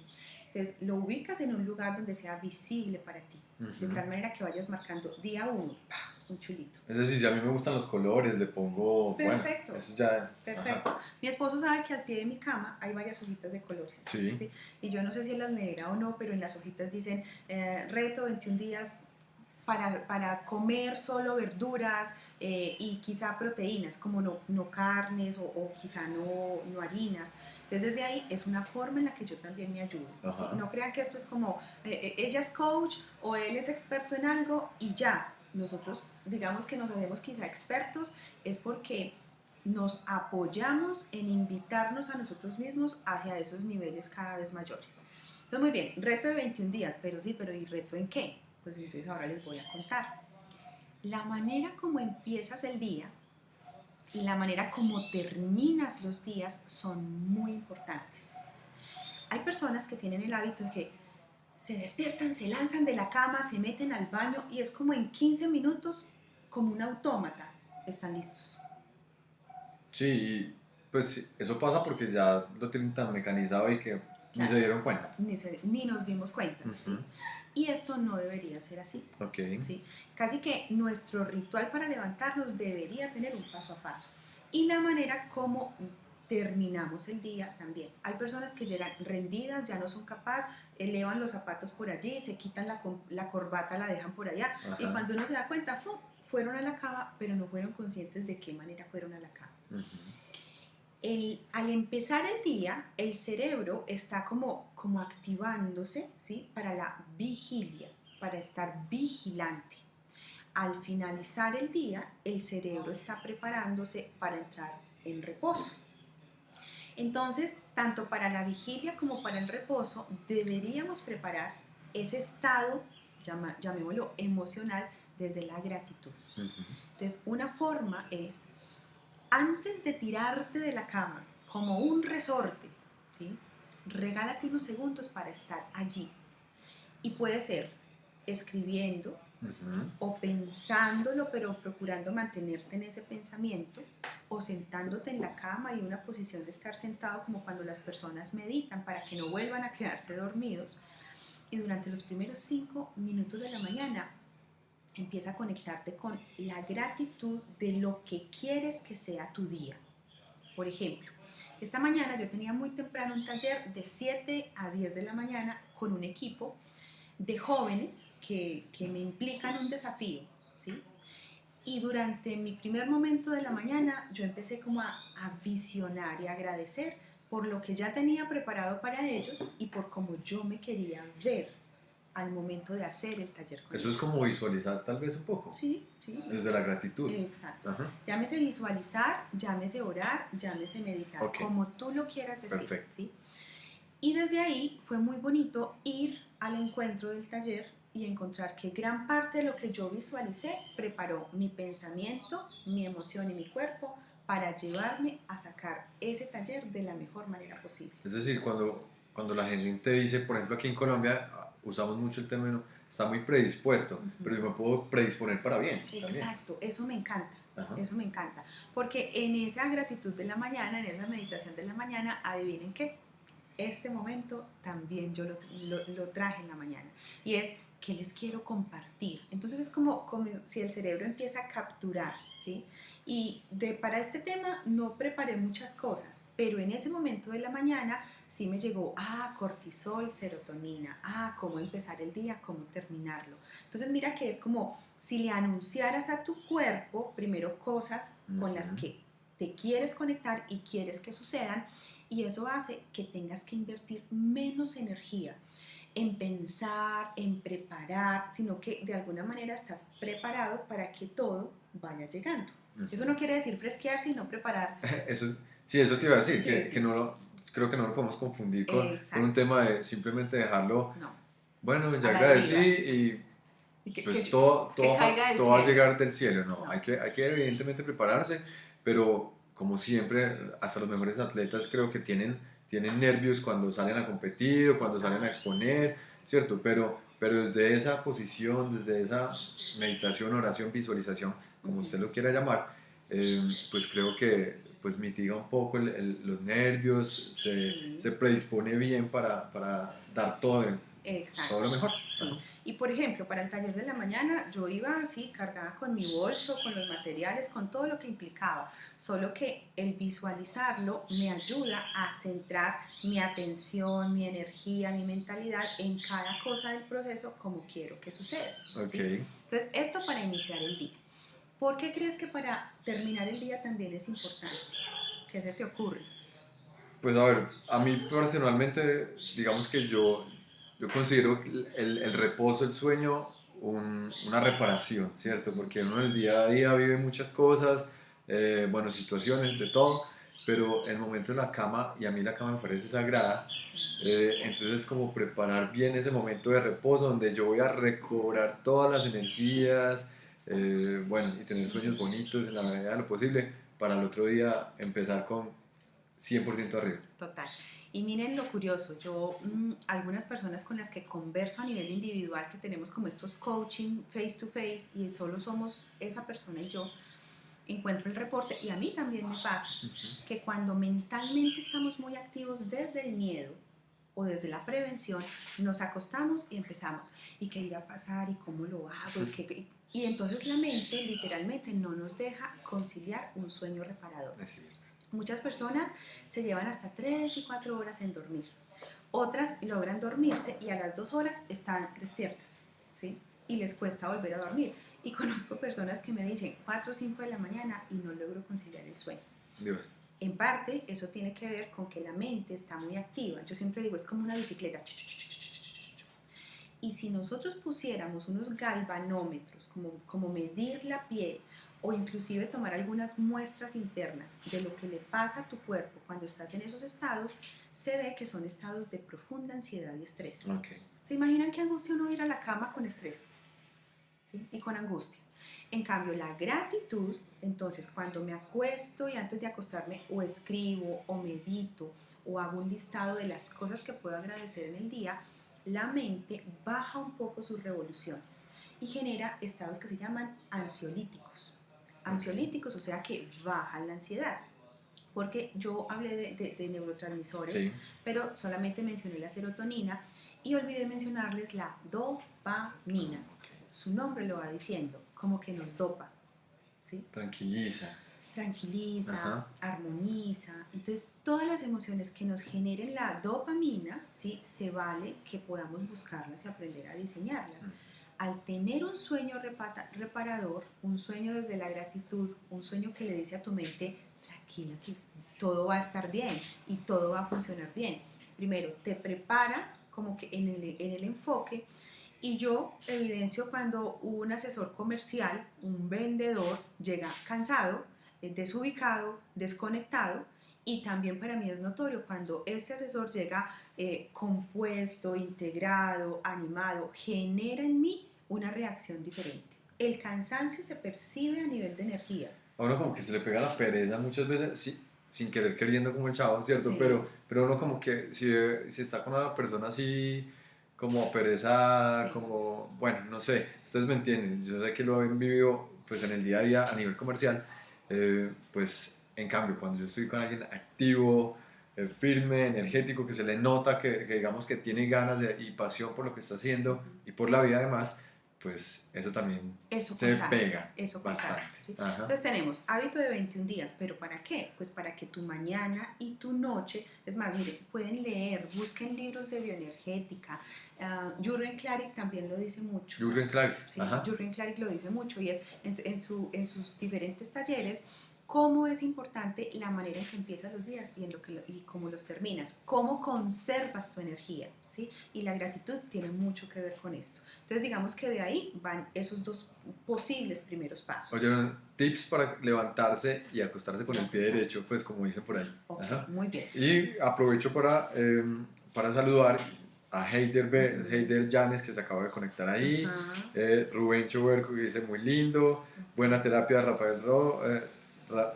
Entonces, lo ubicas en un lugar donde sea visible para ti, de tal manera que vayas marcando día uno, ¡pah! Un chulito. Es decir, si a mí me gustan los colores, le pongo, Perfecto. bueno, eso ya... Perfecto. Mi esposo sabe que al pie de mi cama hay varias hojitas de colores. Sí. Y yo no sé si él las leerá o no, pero en las hojitas dicen eh, reto 21 días para, para comer solo verduras eh, y quizá proteínas, como no, no carnes o, o quizá no, no harinas. Entonces desde ahí es una forma en la que yo también me ayudo. Ajá. ¿sí? No crean que esto es como eh, eh, ella es coach o él es experto en algo y ya. Nosotros digamos que nos hacemos quizá expertos es porque nos apoyamos en invitarnos a nosotros mismos hacia esos niveles cada vez mayores. Entonces, muy bien, reto de 21 días, pero sí, pero ¿y reto en qué? Pues entonces ahora les voy a contar. La manera como empiezas el día y la manera como terminas los días son muy importantes. Hay personas que tienen el hábito de que se despiertan, se lanzan de la cama, se meten al baño y es como en 15 minutos, como un autómata, están listos. Sí, pues sí, eso pasa porque ya lo tienen tan mecanizado y que ni Claro. se dieron cuenta. Ni, se- ni nos dimos cuenta. ¿sí? Ujú. Y esto no debería ser así. Ok. ¿sí? Casi que nuestro ritual para levantarnos debería tener un paso a paso. Y la manera como terminamos el día también. Hay personas que llegan rendidas, ya no son capaces, elevan los zapatos por allí, se quitan la, la corbata, la dejan por allá. Y Ajá. cuando uno se da cuenta, ¡fu! fueron a la cama, pero no fueron conscientes de qué manera fueron a la cama. Ujú. El- al empezar el día, el cerebro está como, como activándose ¿sí? para la vigilia, para estar vigilante. Al finalizar el día, el cerebro está preparándose para entrar en reposo. Entonces, tanto para la vigilia como para el reposo, deberíamos preparar ese estado, llama- llamémoslo emocional, desde la gratitud. Entonces, una forma es, antes de tirarte de la cama, como un resorte, ¿sí? regálate unos segundos para estar allí. Y puede ser escribiendo O pensándolo, pero procurando mantenerte en ese pensamiento, o sentándote en la cama y una posición de estar sentado como cuando las personas meditan para que no vuelvan a quedarse dormidos. Y durante los primeros cinco minutos de la mañana empieza a conectarte con la gratitud de lo que quieres que sea tu día. Por ejemplo, esta mañana yo tenía muy temprano un taller de 7 a 10 de la mañana con un equipo de jóvenes que, que me implican un desafío, ¿sí? Y durante mi primer momento de la mañana yo empecé como a, a visionar y agradecer por lo que ya tenía preparado para ellos y por cómo yo me quería ver al momento de hacer el taller con Eso es ellos. como visualizar tal vez un poco. Sí, sí. Desde la gratitud. Exacto. Ajá. Llámese visualizar, llámese orar, llámese meditar, Ok. como tú lo quieras decir. Perfecto. ¿sí? Y desde ahí fue muy bonito ir al encuentro del taller y encontrar que gran parte de lo que yo visualicé preparó mi pensamiento, mi emoción y mi cuerpo para llevarme a sacar ese taller de la mejor manera posible. Es decir, cuando, cuando la gente te dice, por ejemplo, aquí en Colombia ah, usamos mucho el término, está muy predispuesto, Ujú. pero yo me puedo predisponer para bien. también. Exacto, eso me encanta. Ajá. Eso me encanta. Porque en esa gratitud de la mañana, en esa meditación de la mañana, adivinen qué, este momento también yo lo, lo- lo traje en la mañana. Y es que les quiero compartir. Entonces es como, como si el cerebro empieza a capturar, ¿sí? Y de, para este tema no preparé muchas cosas, pero en ese momento de la mañana sí me llegó, ah, cortisol, serotonina, ah, cómo empezar el día, cómo terminarlo. Entonces mira que es como si le anunciaras a tu cuerpo primero cosas con las que te quieres conectar y quieres que sucedan y eso hace que tengas que invertir menos energía en pensar, en preparar, sino que de alguna manera estás preparado para que todo vaya llegando. Ujú. Eso no quiere decir fresquear, sino preparar. (laughs) Eso es- sí, eso te iba a decir, Sí, que, sí. que no lo, creo que no lo podemos confundir con, con un tema de simplemente dejarlo, No. bueno, ya agradecí y Y que- pues que- todo, todo, todo va a llegar del cielo, ¿no? No. Hay, que, hay que evidentemente prepararse, pero como siempre, hasta los mejores atletas creo que tienen, tienen nervios cuando salen a competir o cuando salen a exponer, ¿cierto? Pero, pero desde esa posición, desde esa meditación, oración, visualización, como usted lo quiera llamar, eh, pues creo que pues mitiga un poco el- el- los nervios, se, Sí. se predispone bien para, para dar todo, Exacto. todo lo mejor. Sí. Y por ejemplo, para el taller de la mañana yo iba así cargada con mi bolso, con los materiales, con todo lo que implicaba. Solo que el visualizarlo me ayuda a centrar mi atención, mi energía, mi mentalidad en cada cosa del proceso como quiero que suceda. Ok. ¿sí? Entonces, esto para iniciar el día. ¿Por qué crees que para terminar el día también es importante? ¿Qué se te ocurre? Pues a ver, a mí personalmente, digamos que yo, yo considero el, reposo, el sueño, un- una reparación, ¿cierto? Porque uno en el día a día vive muchas cosas, eh, bueno, situaciones, de todo, pero el momento en la cama, y a mí la cama me parece sagrada, eh, entonces es como preparar bien ese momento de reposo donde yo voy a recobrar todas las energías, eh, bueno, y tener sueños bonitos en la medida de lo posible para el otro día empezar con 100% arriba. Total. Y miren lo curioso, yo, mm, algunas personas con las que converso a nivel individual, que tenemos como estos coaching face to face y solo somos esa persona y yo, encuentro el reporte y a mí también me pasa que cuando mentalmente estamos muy activos desde el miedo o desde la prevención, nos acostamos y empezamos, ¿y qué irá a pasar? ¿Y cómo lo hago? ¿Y, qué- y entonces la mente literalmente no nos deja conciliar un sueño reparador. Es cierto. Muchas personas se llevan hasta 3 y 4 horas en dormir. Otras logran dormirse y a las 2 horas están despiertas, ¿sí? Y les cuesta volver a dormir. Y (laughs) conozco personas que me dicen 4 o 5 de la mañana y no logro conciliar el sueño. Dios. En parte, eso tiene que ver con que la mente está muy activa. Yo siempre digo, es como una bicicleta. Y si nosotros pusiéramos unos galvanómetros, como, como medir la piel, o inclusive tomar algunas muestras internas de lo que le pasa a tu cuerpo cuando estás en esos estados, se ve que son estados de profunda ansiedad y estrés. Ok. ¿Se imaginan qué angustia uno ir a la cama con estrés? ¿Sí? Y con angustia. En cambio, la gratitud, entonces cuando me acuesto y antes de acostarme o escribo o medito o hago un listado de las cosas que puedo agradecer en el día, la mente baja un poco sus revoluciones y genera estados que se llaman ansiolíticos. Ansiolíticos, o sea que bajan la ansiedad. Porque yo hablé de, de- de neurotransmisores, Sí. pero solamente mencioné la serotonina y olvidé mencionarles la dopamina. Su nombre lo va diciendo, como que nos dopa. ¿sí? Tranquiliza. tranquiliza, Ajá. armoniza. Entonces, todas las emociones que nos generen la dopamina, ¿sí? se vale que podamos buscarlas y aprender a diseñarlas. Al tener un sueño reparador, un sueño desde la gratitud, un sueño que le dice a tu mente, tranquila, que todo va a estar bien y todo va a funcionar bien. Primero, te prepara como que en el, en el enfoque y yo evidencio cuando un asesor comercial, un vendedor, llega cansado, desubicado, desconectado. Y también para mí es notorio cuando este asesor llega eh, compuesto, integrado, animado, genera en mí una reacción diferente. El cansancio se percibe a nivel de energía. A uno como que se le pega la pereza muchas veces, sí, sin querer queriendo como el chavo, ¿cierto? Sí. Pero, pero uno como que si, si está con una persona así como pereza, Sí. como, bueno, no sé, ustedes me entienden, yo sé que lo han vivido pues en el día a día a nivel comercial, eh, pues en cambio cuando yo estoy con alguien activo, eh, firme, energético, que se le nota que, que digamos que tiene ganas de- y pasión por lo que está haciendo y por la vida además, pues eso también Eso se contagia, pega Eso contagia, bastante. Entonces tenemos hábito de 21 días, pero ¿para qué? Pues para que tu mañana y tu noche, es más, mire, pueden leer, busquen libros de bioenergética. ah, Jürgen Klarik también lo dice mucho. Jürgen Clark, Sí. Jürgen Klarik lo dice mucho y es en su- en sus diferentes talleres cómo es importante la manera en que empiezas los días y, en lo que y cómo los terminas, cómo conservas tu energía, ¿sí? Y la gratitud tiene mucho que ver con esto. Entonces digamos que de ahí van esos dos posibles primeros pasos. Oye, tips para levantarse y acostarse con el pie derecho, pues como dicen por ahí. Ok, Ajá. muy bien. Y aprovecho para, eh, para saludar a Heider, Be- Heider Llanes, que se acaba de conectar ahí. Ajá. Eh, Rubén Choberco, que dice muy lindo. Buena terapia, Rafael Ro- eh,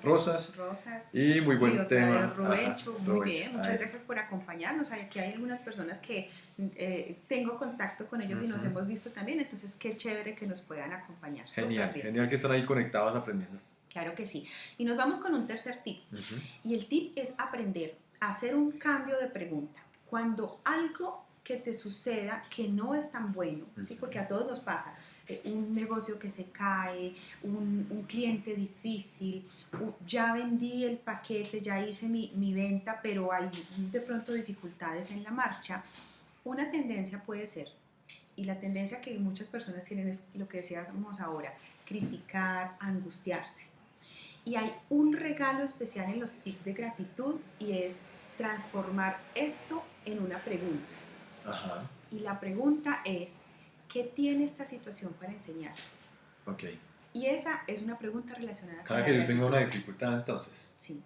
Rosas. Rosas. Y muy buen Y tema. Ajá, muy bien, muchas Ahí. gracias por acompañarnos. Aquí hay algunas personas que eh, tengo contacto con ellos y nos hemos visto también, entonces qué chévere que nos puedan acompañar. Genial, genial que están ahí conectados aprendiendo. Claro que sí. Y nos vamos con un tercer tip. Ujú. Y el tip es aprender a hacer un cambio de pregunta. Cuando algo que te suceda que no es tan bueno, ¿sí? Ujú. porque a todos nos pasa, un negocio que se cae, un, un cliente difícil, ya vendí el paquete, ya hice mi, mi venta, pero hay de pronto dificultades en la marcha, una tendencia puede ser, y la tendencia que muchas personas tienen es lo que decíamos ahora, criticar, angustiarse. Y hay un regalo especial en los tips de gratitud y es transformar esto en una pregunta. Ajá, Y la pregunta es, ¿qué tiene esta situación para enseñar? ok. Y esa es una pregunta relacionada con Cada que yo tenga una dificultad, entonces, Sí,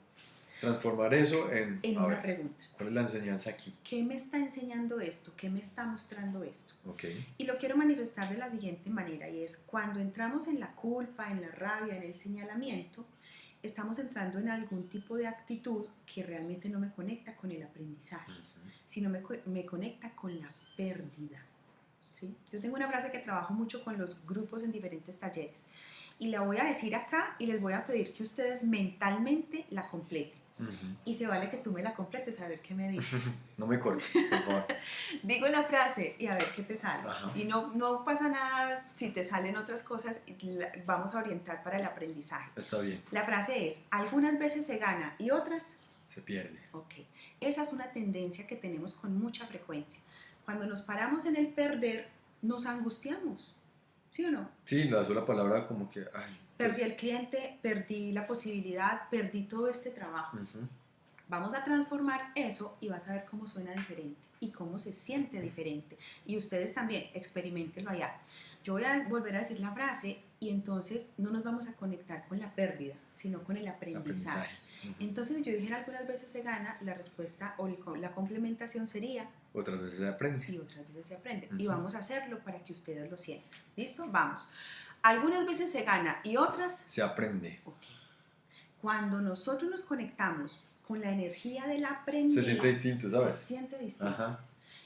transformar eso en, en a una ver, pregunta. ¿cuál es la enseñanza aquí? ¿Qué me está enseñando esto? ¿Qué me está mostrando esto? Ok. Y lo quiero manifestar de la siguiente manera, y es cuando entramos en la culpa, en la rabia, en el señalamiento, estamos entrando en algún tipo de actitud que realmente no me conecta con el aprendizaje, Ujú. sino me, me conecta con la pérdida. ¿Sí? Yo tengo una frase que trabajo mucho con los grupos en diferentes talleres, y la voy a decir acá y les voy a pedir que ustedes mentalmente la completen. Ujú. Y se vale que tú me la completes, a ver qué me dices. (laughs) No me cortes, por favor. (laughs) Digo la frase y a ver qué te sale. Ajá. Y no, no pasa nada si te salen otras cosas, vamos a orientar para el aprendizaje. Está bien, La frase es, algunas veces se gana y otras, se pierde. ok. Esa es una tendencia que tenemos con mucha frecuencia. Cuando nos paramos en el perder, nos angustiamos. ¿Sí o no? Sí, la sola palabra como que, ay. Perdí pues, el cliente, perdí la posibilidad, perdí todo este trabajo. ujú. Vamos a transformar eso y vas a ver cómo suena diferente y cómo se siente diferente. Y ustedes también, experimentenlo allá. Yo voy a volver a decir la frase y entonces no nos vamos a conectar con la pérdida, sino con el aprendizaje. Aprendizaje. Ujú. Entonces yo dije algunas veces se gana, la respuesta o el la complementación sería Otras veces se aprende. y otras veces se aprende. Y Ujú. vamos a hacerlo para que ustedes lo sientan. ¿Listo? Vamos. Algunas veces se gana y otras Se aprende. Ok. Cuando nosotros nos conectamos con la energía del aprendiz, Se siente distinto, ¿sabes? Se siente distinto. Ajá.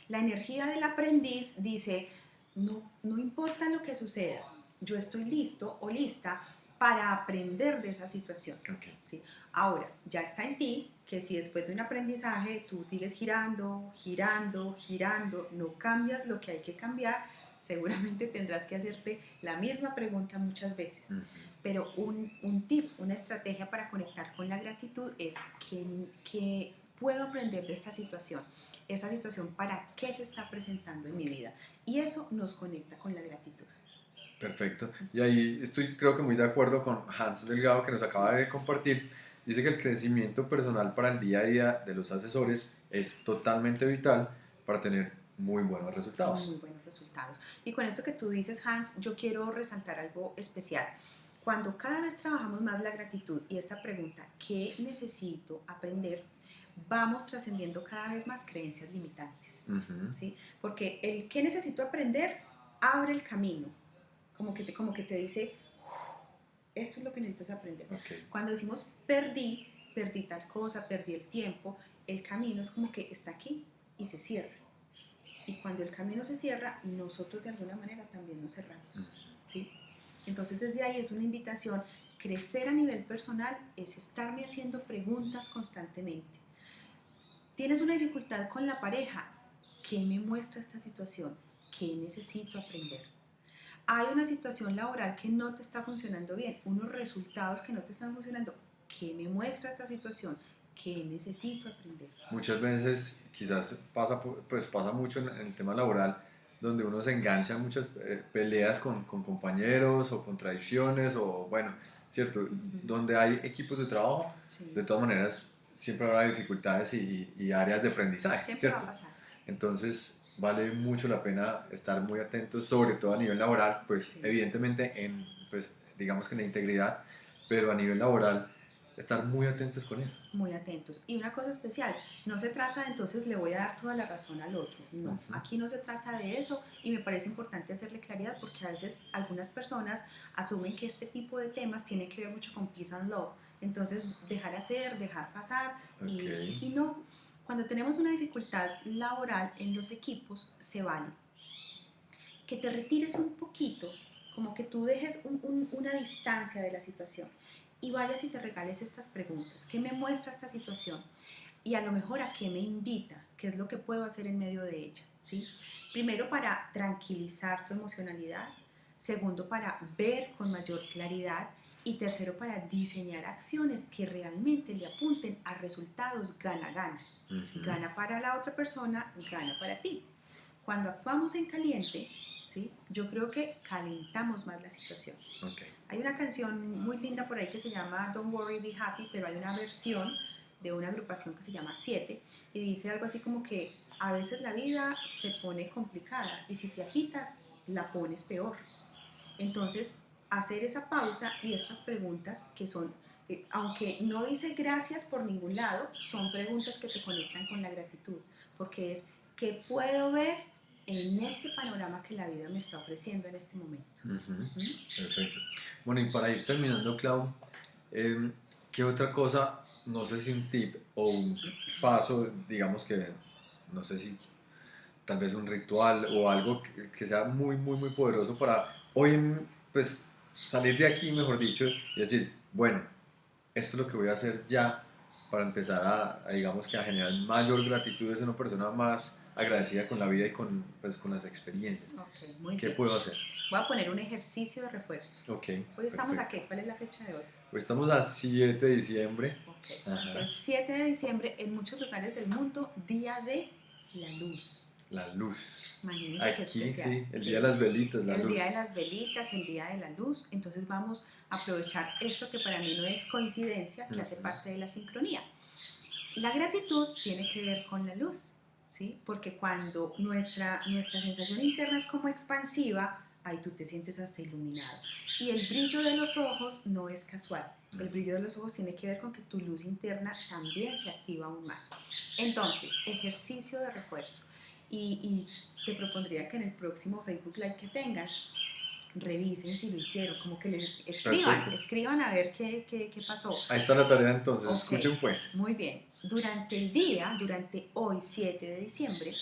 La energía del aprendiz dice, no, no importa lo que suceda, yo estoy listo o lista para aprender de esa situación. Ahora, ya está en ti que si después de un aprendizaje tú sigues girando, girando, girando, no cambias lo que hay que cambiar, seguramente tendrás que hacerte la misma pregunta muchas veces. Pero un, un tip, una estrategia para conectar con la gratitud es que, que puedo aprender de esta situación, esa situación para qué se está presentando en mi vida. Y eso nos conecta con la gratitud. Perfecto. Y ahí estoy creo que muy de acuerdo con Hans Delgado que nos acaba de compartir. Dice que el crecimiento personal para el día a día de los asesores es totalmente vital para tener muy buenos resultados. Muy buenos resultados. Y con esto que tú dices, Hans, yo quiero resaltar algo especial. Cuando cada vez trabajamos más la gratitud y esta pregunta, ¿qué necesito aprender? Vamos trascendiendo cada vez más creencias limitantes. ¿sí? Porque el ¿qué necesito aprender? abre el camino. Como que te, como que te dice, esto es lo que necesitas aprender. Cuando decimos perdí, perdí tal cosa, perdí el tiempo, el camino es como que está aquí y se cierra. Y cuando el camino se cierra, nosotros de alguna manera también nos cerramos. ¿sí? Entonces desde ahí es una invitación. Crecer a nivel personal es estarme haciendo preguntas constantemente. ¿Tienes una dificultad con la pareja? ¿Qué me muestra esta situación? ¿Qué necesito aprender? Hay una situación laboral que no te está funcionando bien, unos resultados que no te están funcionando. ¿Qué me muestra esta situación? ¿Qué necesito aprender? Muchas veces, quizás pasa, pues pasa mucho en, el tema laboral, donde uno se engancha en muchas eh, peleas con, con, compañeros o contradicciones o, bueno, ¿cierto? Donde hay equipos de trabajo, de todas maneras, siempre habrá dificultades y, y áreas de aprendizaje, siempre ¿cierto? Va a pasar. Entonces, vale mucho la pena estar muy atentos, sobre todo a nivel laboral, pues evidentemente en, pues digamos que en la integridad, pero a nivel laboral estar muy atentos con eso. Muy atentos. Y una cosa especial, no se trata de entonces le voy a dar toda la razón al otro. No, aquí no se trata de eso y me parece importante hacerle claridad porque a veces algunas personas asumen que este tipo de temas tiene que ver mucho con peace and love. Entonces, dejar hacer, dejar pasar y, y no. Cuando tenemos una dificultad laboral en los equipos, se vale que te retires un poquito, como que tú dejes una distancia de la situación y vayas y te regales estas preguntas. ¿Qué me muestra esta situación? Y a lo mejor a qué me invita, qué es lo que puedo hacer en medio de ella. ¿sí? Primero para tranquilizar tu emocionalidad, segundo para ver con mayor claridad y tercero para diseñar acciones que realmente le apunten a resultados gana-gana. Gana para la otra persona, gana para ti. Cuando actuamos en caliente, ¿sí? yo creo que calentamos más la situación. Okay. Hay una canción muy linda por ahí que se llama Don't Worry, Be Happy, pero hay una versión de una agrupación que se llama Siete y dice algo así como que a veces la vida se pone complicada y si te agitas, la pones peor. Entonces, hacer esa pausa y estas preguntas que son, eh, aunque no dice gracias por ningún lado, son preguntas que te conectan con la gratitud, porque es, ¿qué puedo ver en este panorama que la vida me está ofreciendo en este momento? Perfecto. Bueno, y para ir terminando, Clau, em, ¿qué otra cosa, no sé si un tip o un paso, digamos que, no sé si tal vez un ritual o algo que, que sea muy, muy, muy poderoso para hoy, pues salir de aquí, mejor dicho, y decir, bueno, esto es lo que voy a hacer ya para empezar a, digamos que a generar mayor gratitud, es una persona más agradecida con la vida y con, pues, con las experiencias. Okay, muy ¿Qué bien. puedo hacer? Voy a poner un ejercicio de refuerzo. Okay, Hoy estamos perfecto. aquí. ¿Cuál es la fecha de hoy? Hoy estamos a 7 de diciembre. Okay. Ajá. Entonces, 7 de diciembre, en muchos lugares del mundo, Día de la Luz. La luz. Imagínense qué Aquí especial. sí, el día de las velitas, la el luz. día de las velitas, el día de la luz. Entonces vamos a aprovechar esto que para mí no es coincidencia, que hace parte de la sincronía. La gratitud tiene que ver con la luz, ¿sí? Porque cuando nuestra, nuestra sensación interna es como expansiva, ahí tú te sientes hasta iluminado. Y el brillo de los ojos no es casual. El brillo de los ojos tiene que ver con que tu luz interna también se activa aún más. Entonces, ejercicio de refuerzo. Y, y te propondría que en el próximo Facebook Live que tengan, revisen si lo hicieron, como que les escriban, Perfecto. escriban a ver qué, qué, qué pasó. Ahí está la tarea entonces, Ok. escuchen pues. Muy bien. Durante el día, durante hoy 7 de diciembre,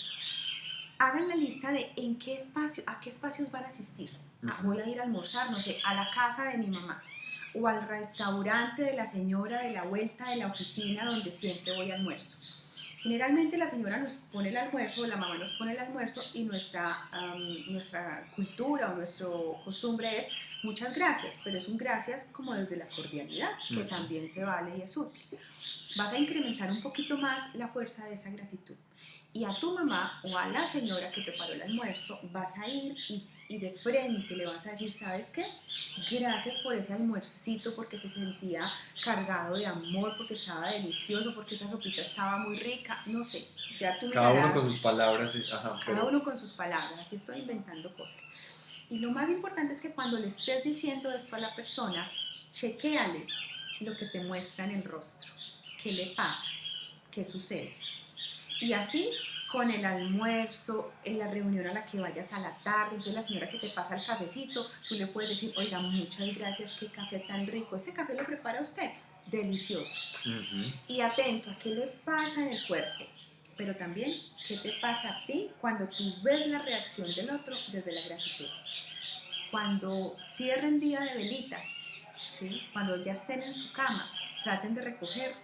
hagan la lista de en qué espacio, a qué espacios van a asistir. Ah, voy a ir a almorzar, no sé, a la casa de mi mamá o al restaurante de la señora de la vuelta de la oficina donde siempre voy a almuerzo. Generalmente la señora nos pone el almuerzo, la mamá nos pone el almuerzo y nuestra, nuestra cultura o nuestra costumbre es muchas gracias, pero es un gracias como desde la cordialidad, que también se vale y es útil. Vas a incrementar un poquito más la fuerza de esa gratitud. Y a tu mamá o a la señora que preparó el almuerzo vas a ir y y de frente le vas a decir, ¿sabes qué? Gracias por ese almuercito, porque se sentía cargado de amor, porque estaba delicioso, porque esa sopita estaba muy rica, no sé, ya tú Cada uno con sus palabras. cada uno con sus palabras, aquí estoy inventando cosas. Y lo más importante es que cuando le estés diciendo esto a la persona, chequéale lo que te muestra en el rostro, qué le pasa, qué sucede. Y así con el almuerzo, en la reunión a la que vayas a la tarde, entonces la señora que te pasa el cafecito, tú le puedes decir, oiga, muchas gracias, qué café tan rico, este café lo prepara usted, delicioso. Y atento a qué le pasa en el cuerpo, pero también qué te pasa a ti cuando tú ves la reacción del otro desde la gratitud. Cuando cierren día de velitas, ¿sí? cuando ya estén en su cama, traten de recoger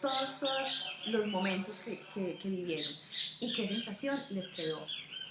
todos, todos los momentos que, que, que vivieron. Y qué sensación les quedó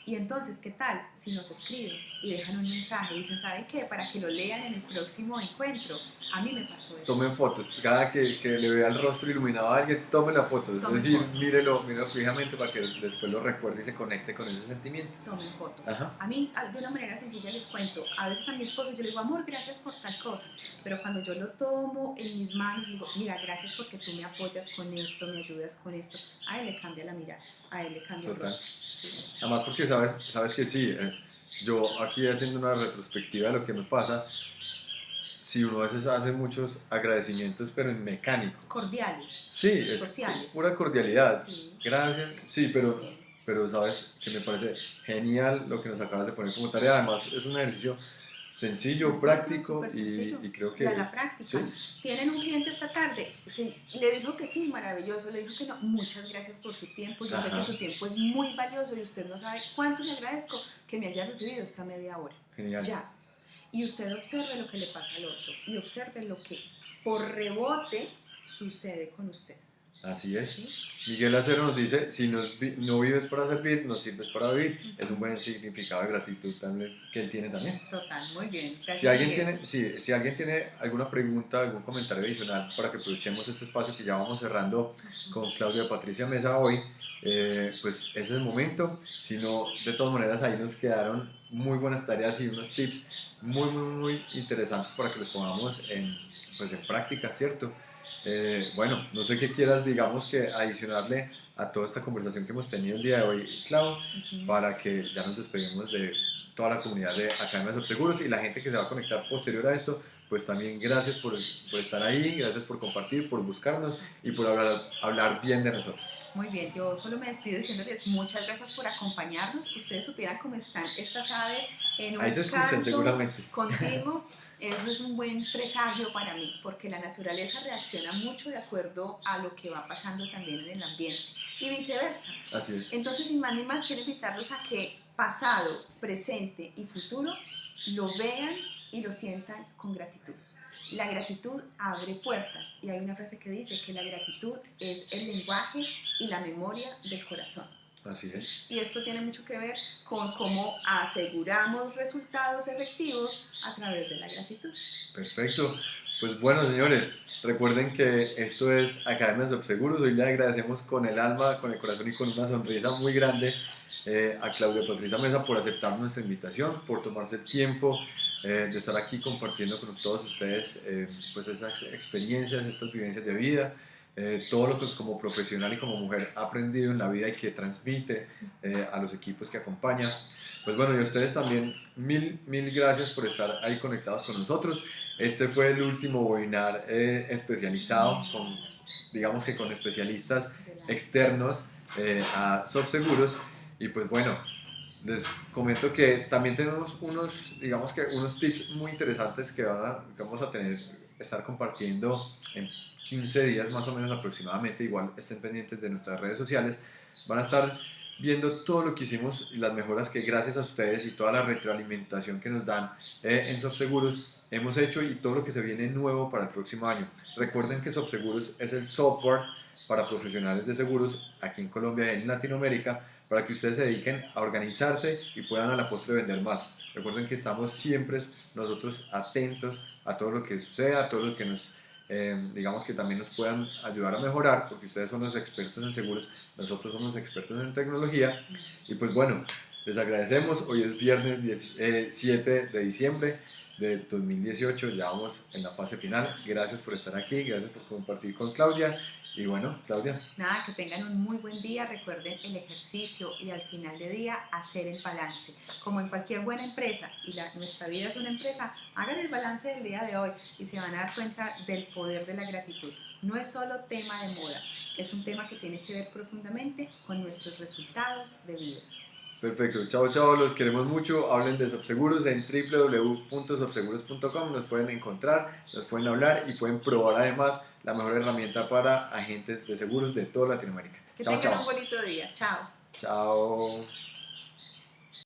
y entonces, ¿qué tal si nos escriben y dejan un mensaje y dicen, ¿saben qué? Para que lo lean en el próximo encuentro. A mí me pasó eso. Tomen fotos. Cada que, que le vea el rostro iluminado a alguien, tome la foto. Es decir, mírelo, mírelo fijamente para que después lo recuerde y se conecte con ese sentimiento. Tomen fotos. A mí, de una manera sencilla, les cuento. A veces a mi esposo yo le digo, amor, gracias por tal cosa. Pero cuando yo lo tomo en mis manos, digo, mira, gracias porque tú me apoyas con esto, me ayudas con esto. A él le cambia la mirada, a él le cambia el rostro. Además, porque sabes, sabes que sí, eh, yo aquí haciendo una retrospectiva de lo que me pasa, si uno a veces hace muchos agradecimientos, pero en mecánico. Cordiales. Sí, es sociales. pura cordialidad. Gracias. Sí, pero, pero sabes que me parece genial lo que nos acabas de poner como tarea. Además, es un ejercicio sencillo, práctico Y, creo que... la práctica. Tienen un cliente esta tarde, le dijo que sí, maravilloso, le dijo que no, muchas gracias por su tiempo, yo sé que su tiempo es muy valioso y usted no sabe cuánto le agradezco que me haya recibido esta media hora. Genial. Ya. Y usted observe lo que le pasa al otro y observe lo que por rebote sucede con usted. Así es. Miguel Acero nos dice, si no vives para servir, no sirves para vivir. Es un buen significado de gratitud también, que él tiene también. Total, muy bien. si, alguien tiene, si, si, alguien tiene alguna pregunta, algún comentario adicional para que aprovechemos este espacio que ya vamos cerrando con Claudia Patricia Mesa hoy, eh, pues ese es el momento. Si no, de todas maneras ahí nos quedaron muy buenas tareas y unos tips muy, muy, muy interesantes para que los pongamos en, pues, en práctica, ¿cierto? Eh, bueno, no sé qué quieras, digamos, que adicionarle a toda esta conversación que hemos tenido el día de hoy, Clau, para que ya nos despedimos de toda la comunidad de Academias Subseguros y la gente que se va a conectar posterior a esto, pues también gracias por, por, estar ahí, gracias por compartir, por buscarnos y por hablar, hablar bien de nosotros. Muy bien, yo solo me despido diciéndoles muchas gracias por acompañarnos. Ustedes supieran cómo están estas aves en un ahí se escuchan, seguramente. continuo. (laughs) Eso es un buen presagio para mí, porque la naturaleza reacciona mucho de acuerdo a lo que va pasando también en el ambiente y viceversa. Así es. Entonces, sin más ni más, quiero invitarlos a que pasado, presente y futuro lo vean y lo sientan con gratitud. La gratitud abre puertas y hay una frase que dice que la gratitud es el lenguaje y la memoria del corazón. Así es. Y esto tiene mucho que ver con cómo aseguramos resultados efectivos a través de la gratitud. Perfecto. Pues bueno, señores, recuerden que esto es Academias de Seguros. Hoy le agradecemos con el alma, con el corazón y con una sonrisa muy grande eh, a Claudia Patricia Mesa por aceptar nuestra invitación, por tomarse el tiempo eh, de estar aquí compartiendo con todos ustedes eh, pues esas experiencias, estas vivencias de vida, todo lo que como profesional y como mujer ha aprendido en la vida y que transmite a los equipos que acompaña. Pues bueno, y a ustedes también mil, mil gracias por estar ahí conectados con nosotros. Este fue el último webinar especializado con, digamos que con especialistas externos a SoftSeguros. Y pues bueno, les comento que también tenemos unos, digamos que unos tips muy interesantes que, vamos a tener, estar compartiendo en 15 días más o menos aproximadamente, igual estén pendientes de nuestras redes sociales, van a estar viendo todo lo que hicimos y las mejoras que gracias a ustedes y toda la retroalimentación que nos dan eh, en SoftSeguros hemos hecho y todo lo que se viene nuevo para el próximo año. Recuerden que SoftSeguros es el software para profesionales de seguros aquí en Colombia y en Latinoamérica para que ustedes se dediquen a organizarse y puedan a la postre vender más. Recuerden que estamos siempre nosotros atentos a todo lo que suceda, a todo lo que nos, eh, digamos que también nos puedan ayudar a mejorar, porque ustedes son los expertos en seguros, nosotros somos expertos en tecnología. Y pues bueno, les agradecemos. Hoy es viernes 7 eh, de diciembre de 2018, ya vamos en la fase final. Gracias por estar aquí, gracias por compartir con Claudia y bueno, Claudia. Nada, que tengan un muy buen día. Recuerden el ejercicio y al final de día hacer el balance. Como en cualquier buena empresa, y la, nuestra vida es una empresa, hagan el balance del día de hoy y se van a dar cuenta del poder de la gratitud. No es solo tema de moda, es un tema que tiene que ver profundamente con nuestros resultados de vida. Perfecto, chao chao, los queremos mucho, hablen de Sobseguros en www.sobseguros.com, nos pueden encontrar, nos pueden hablar y pueden probar además la mejor herramienta para agentes de seguros de toda Latinoamérica. Que tengan un bonito día, chao. Chao.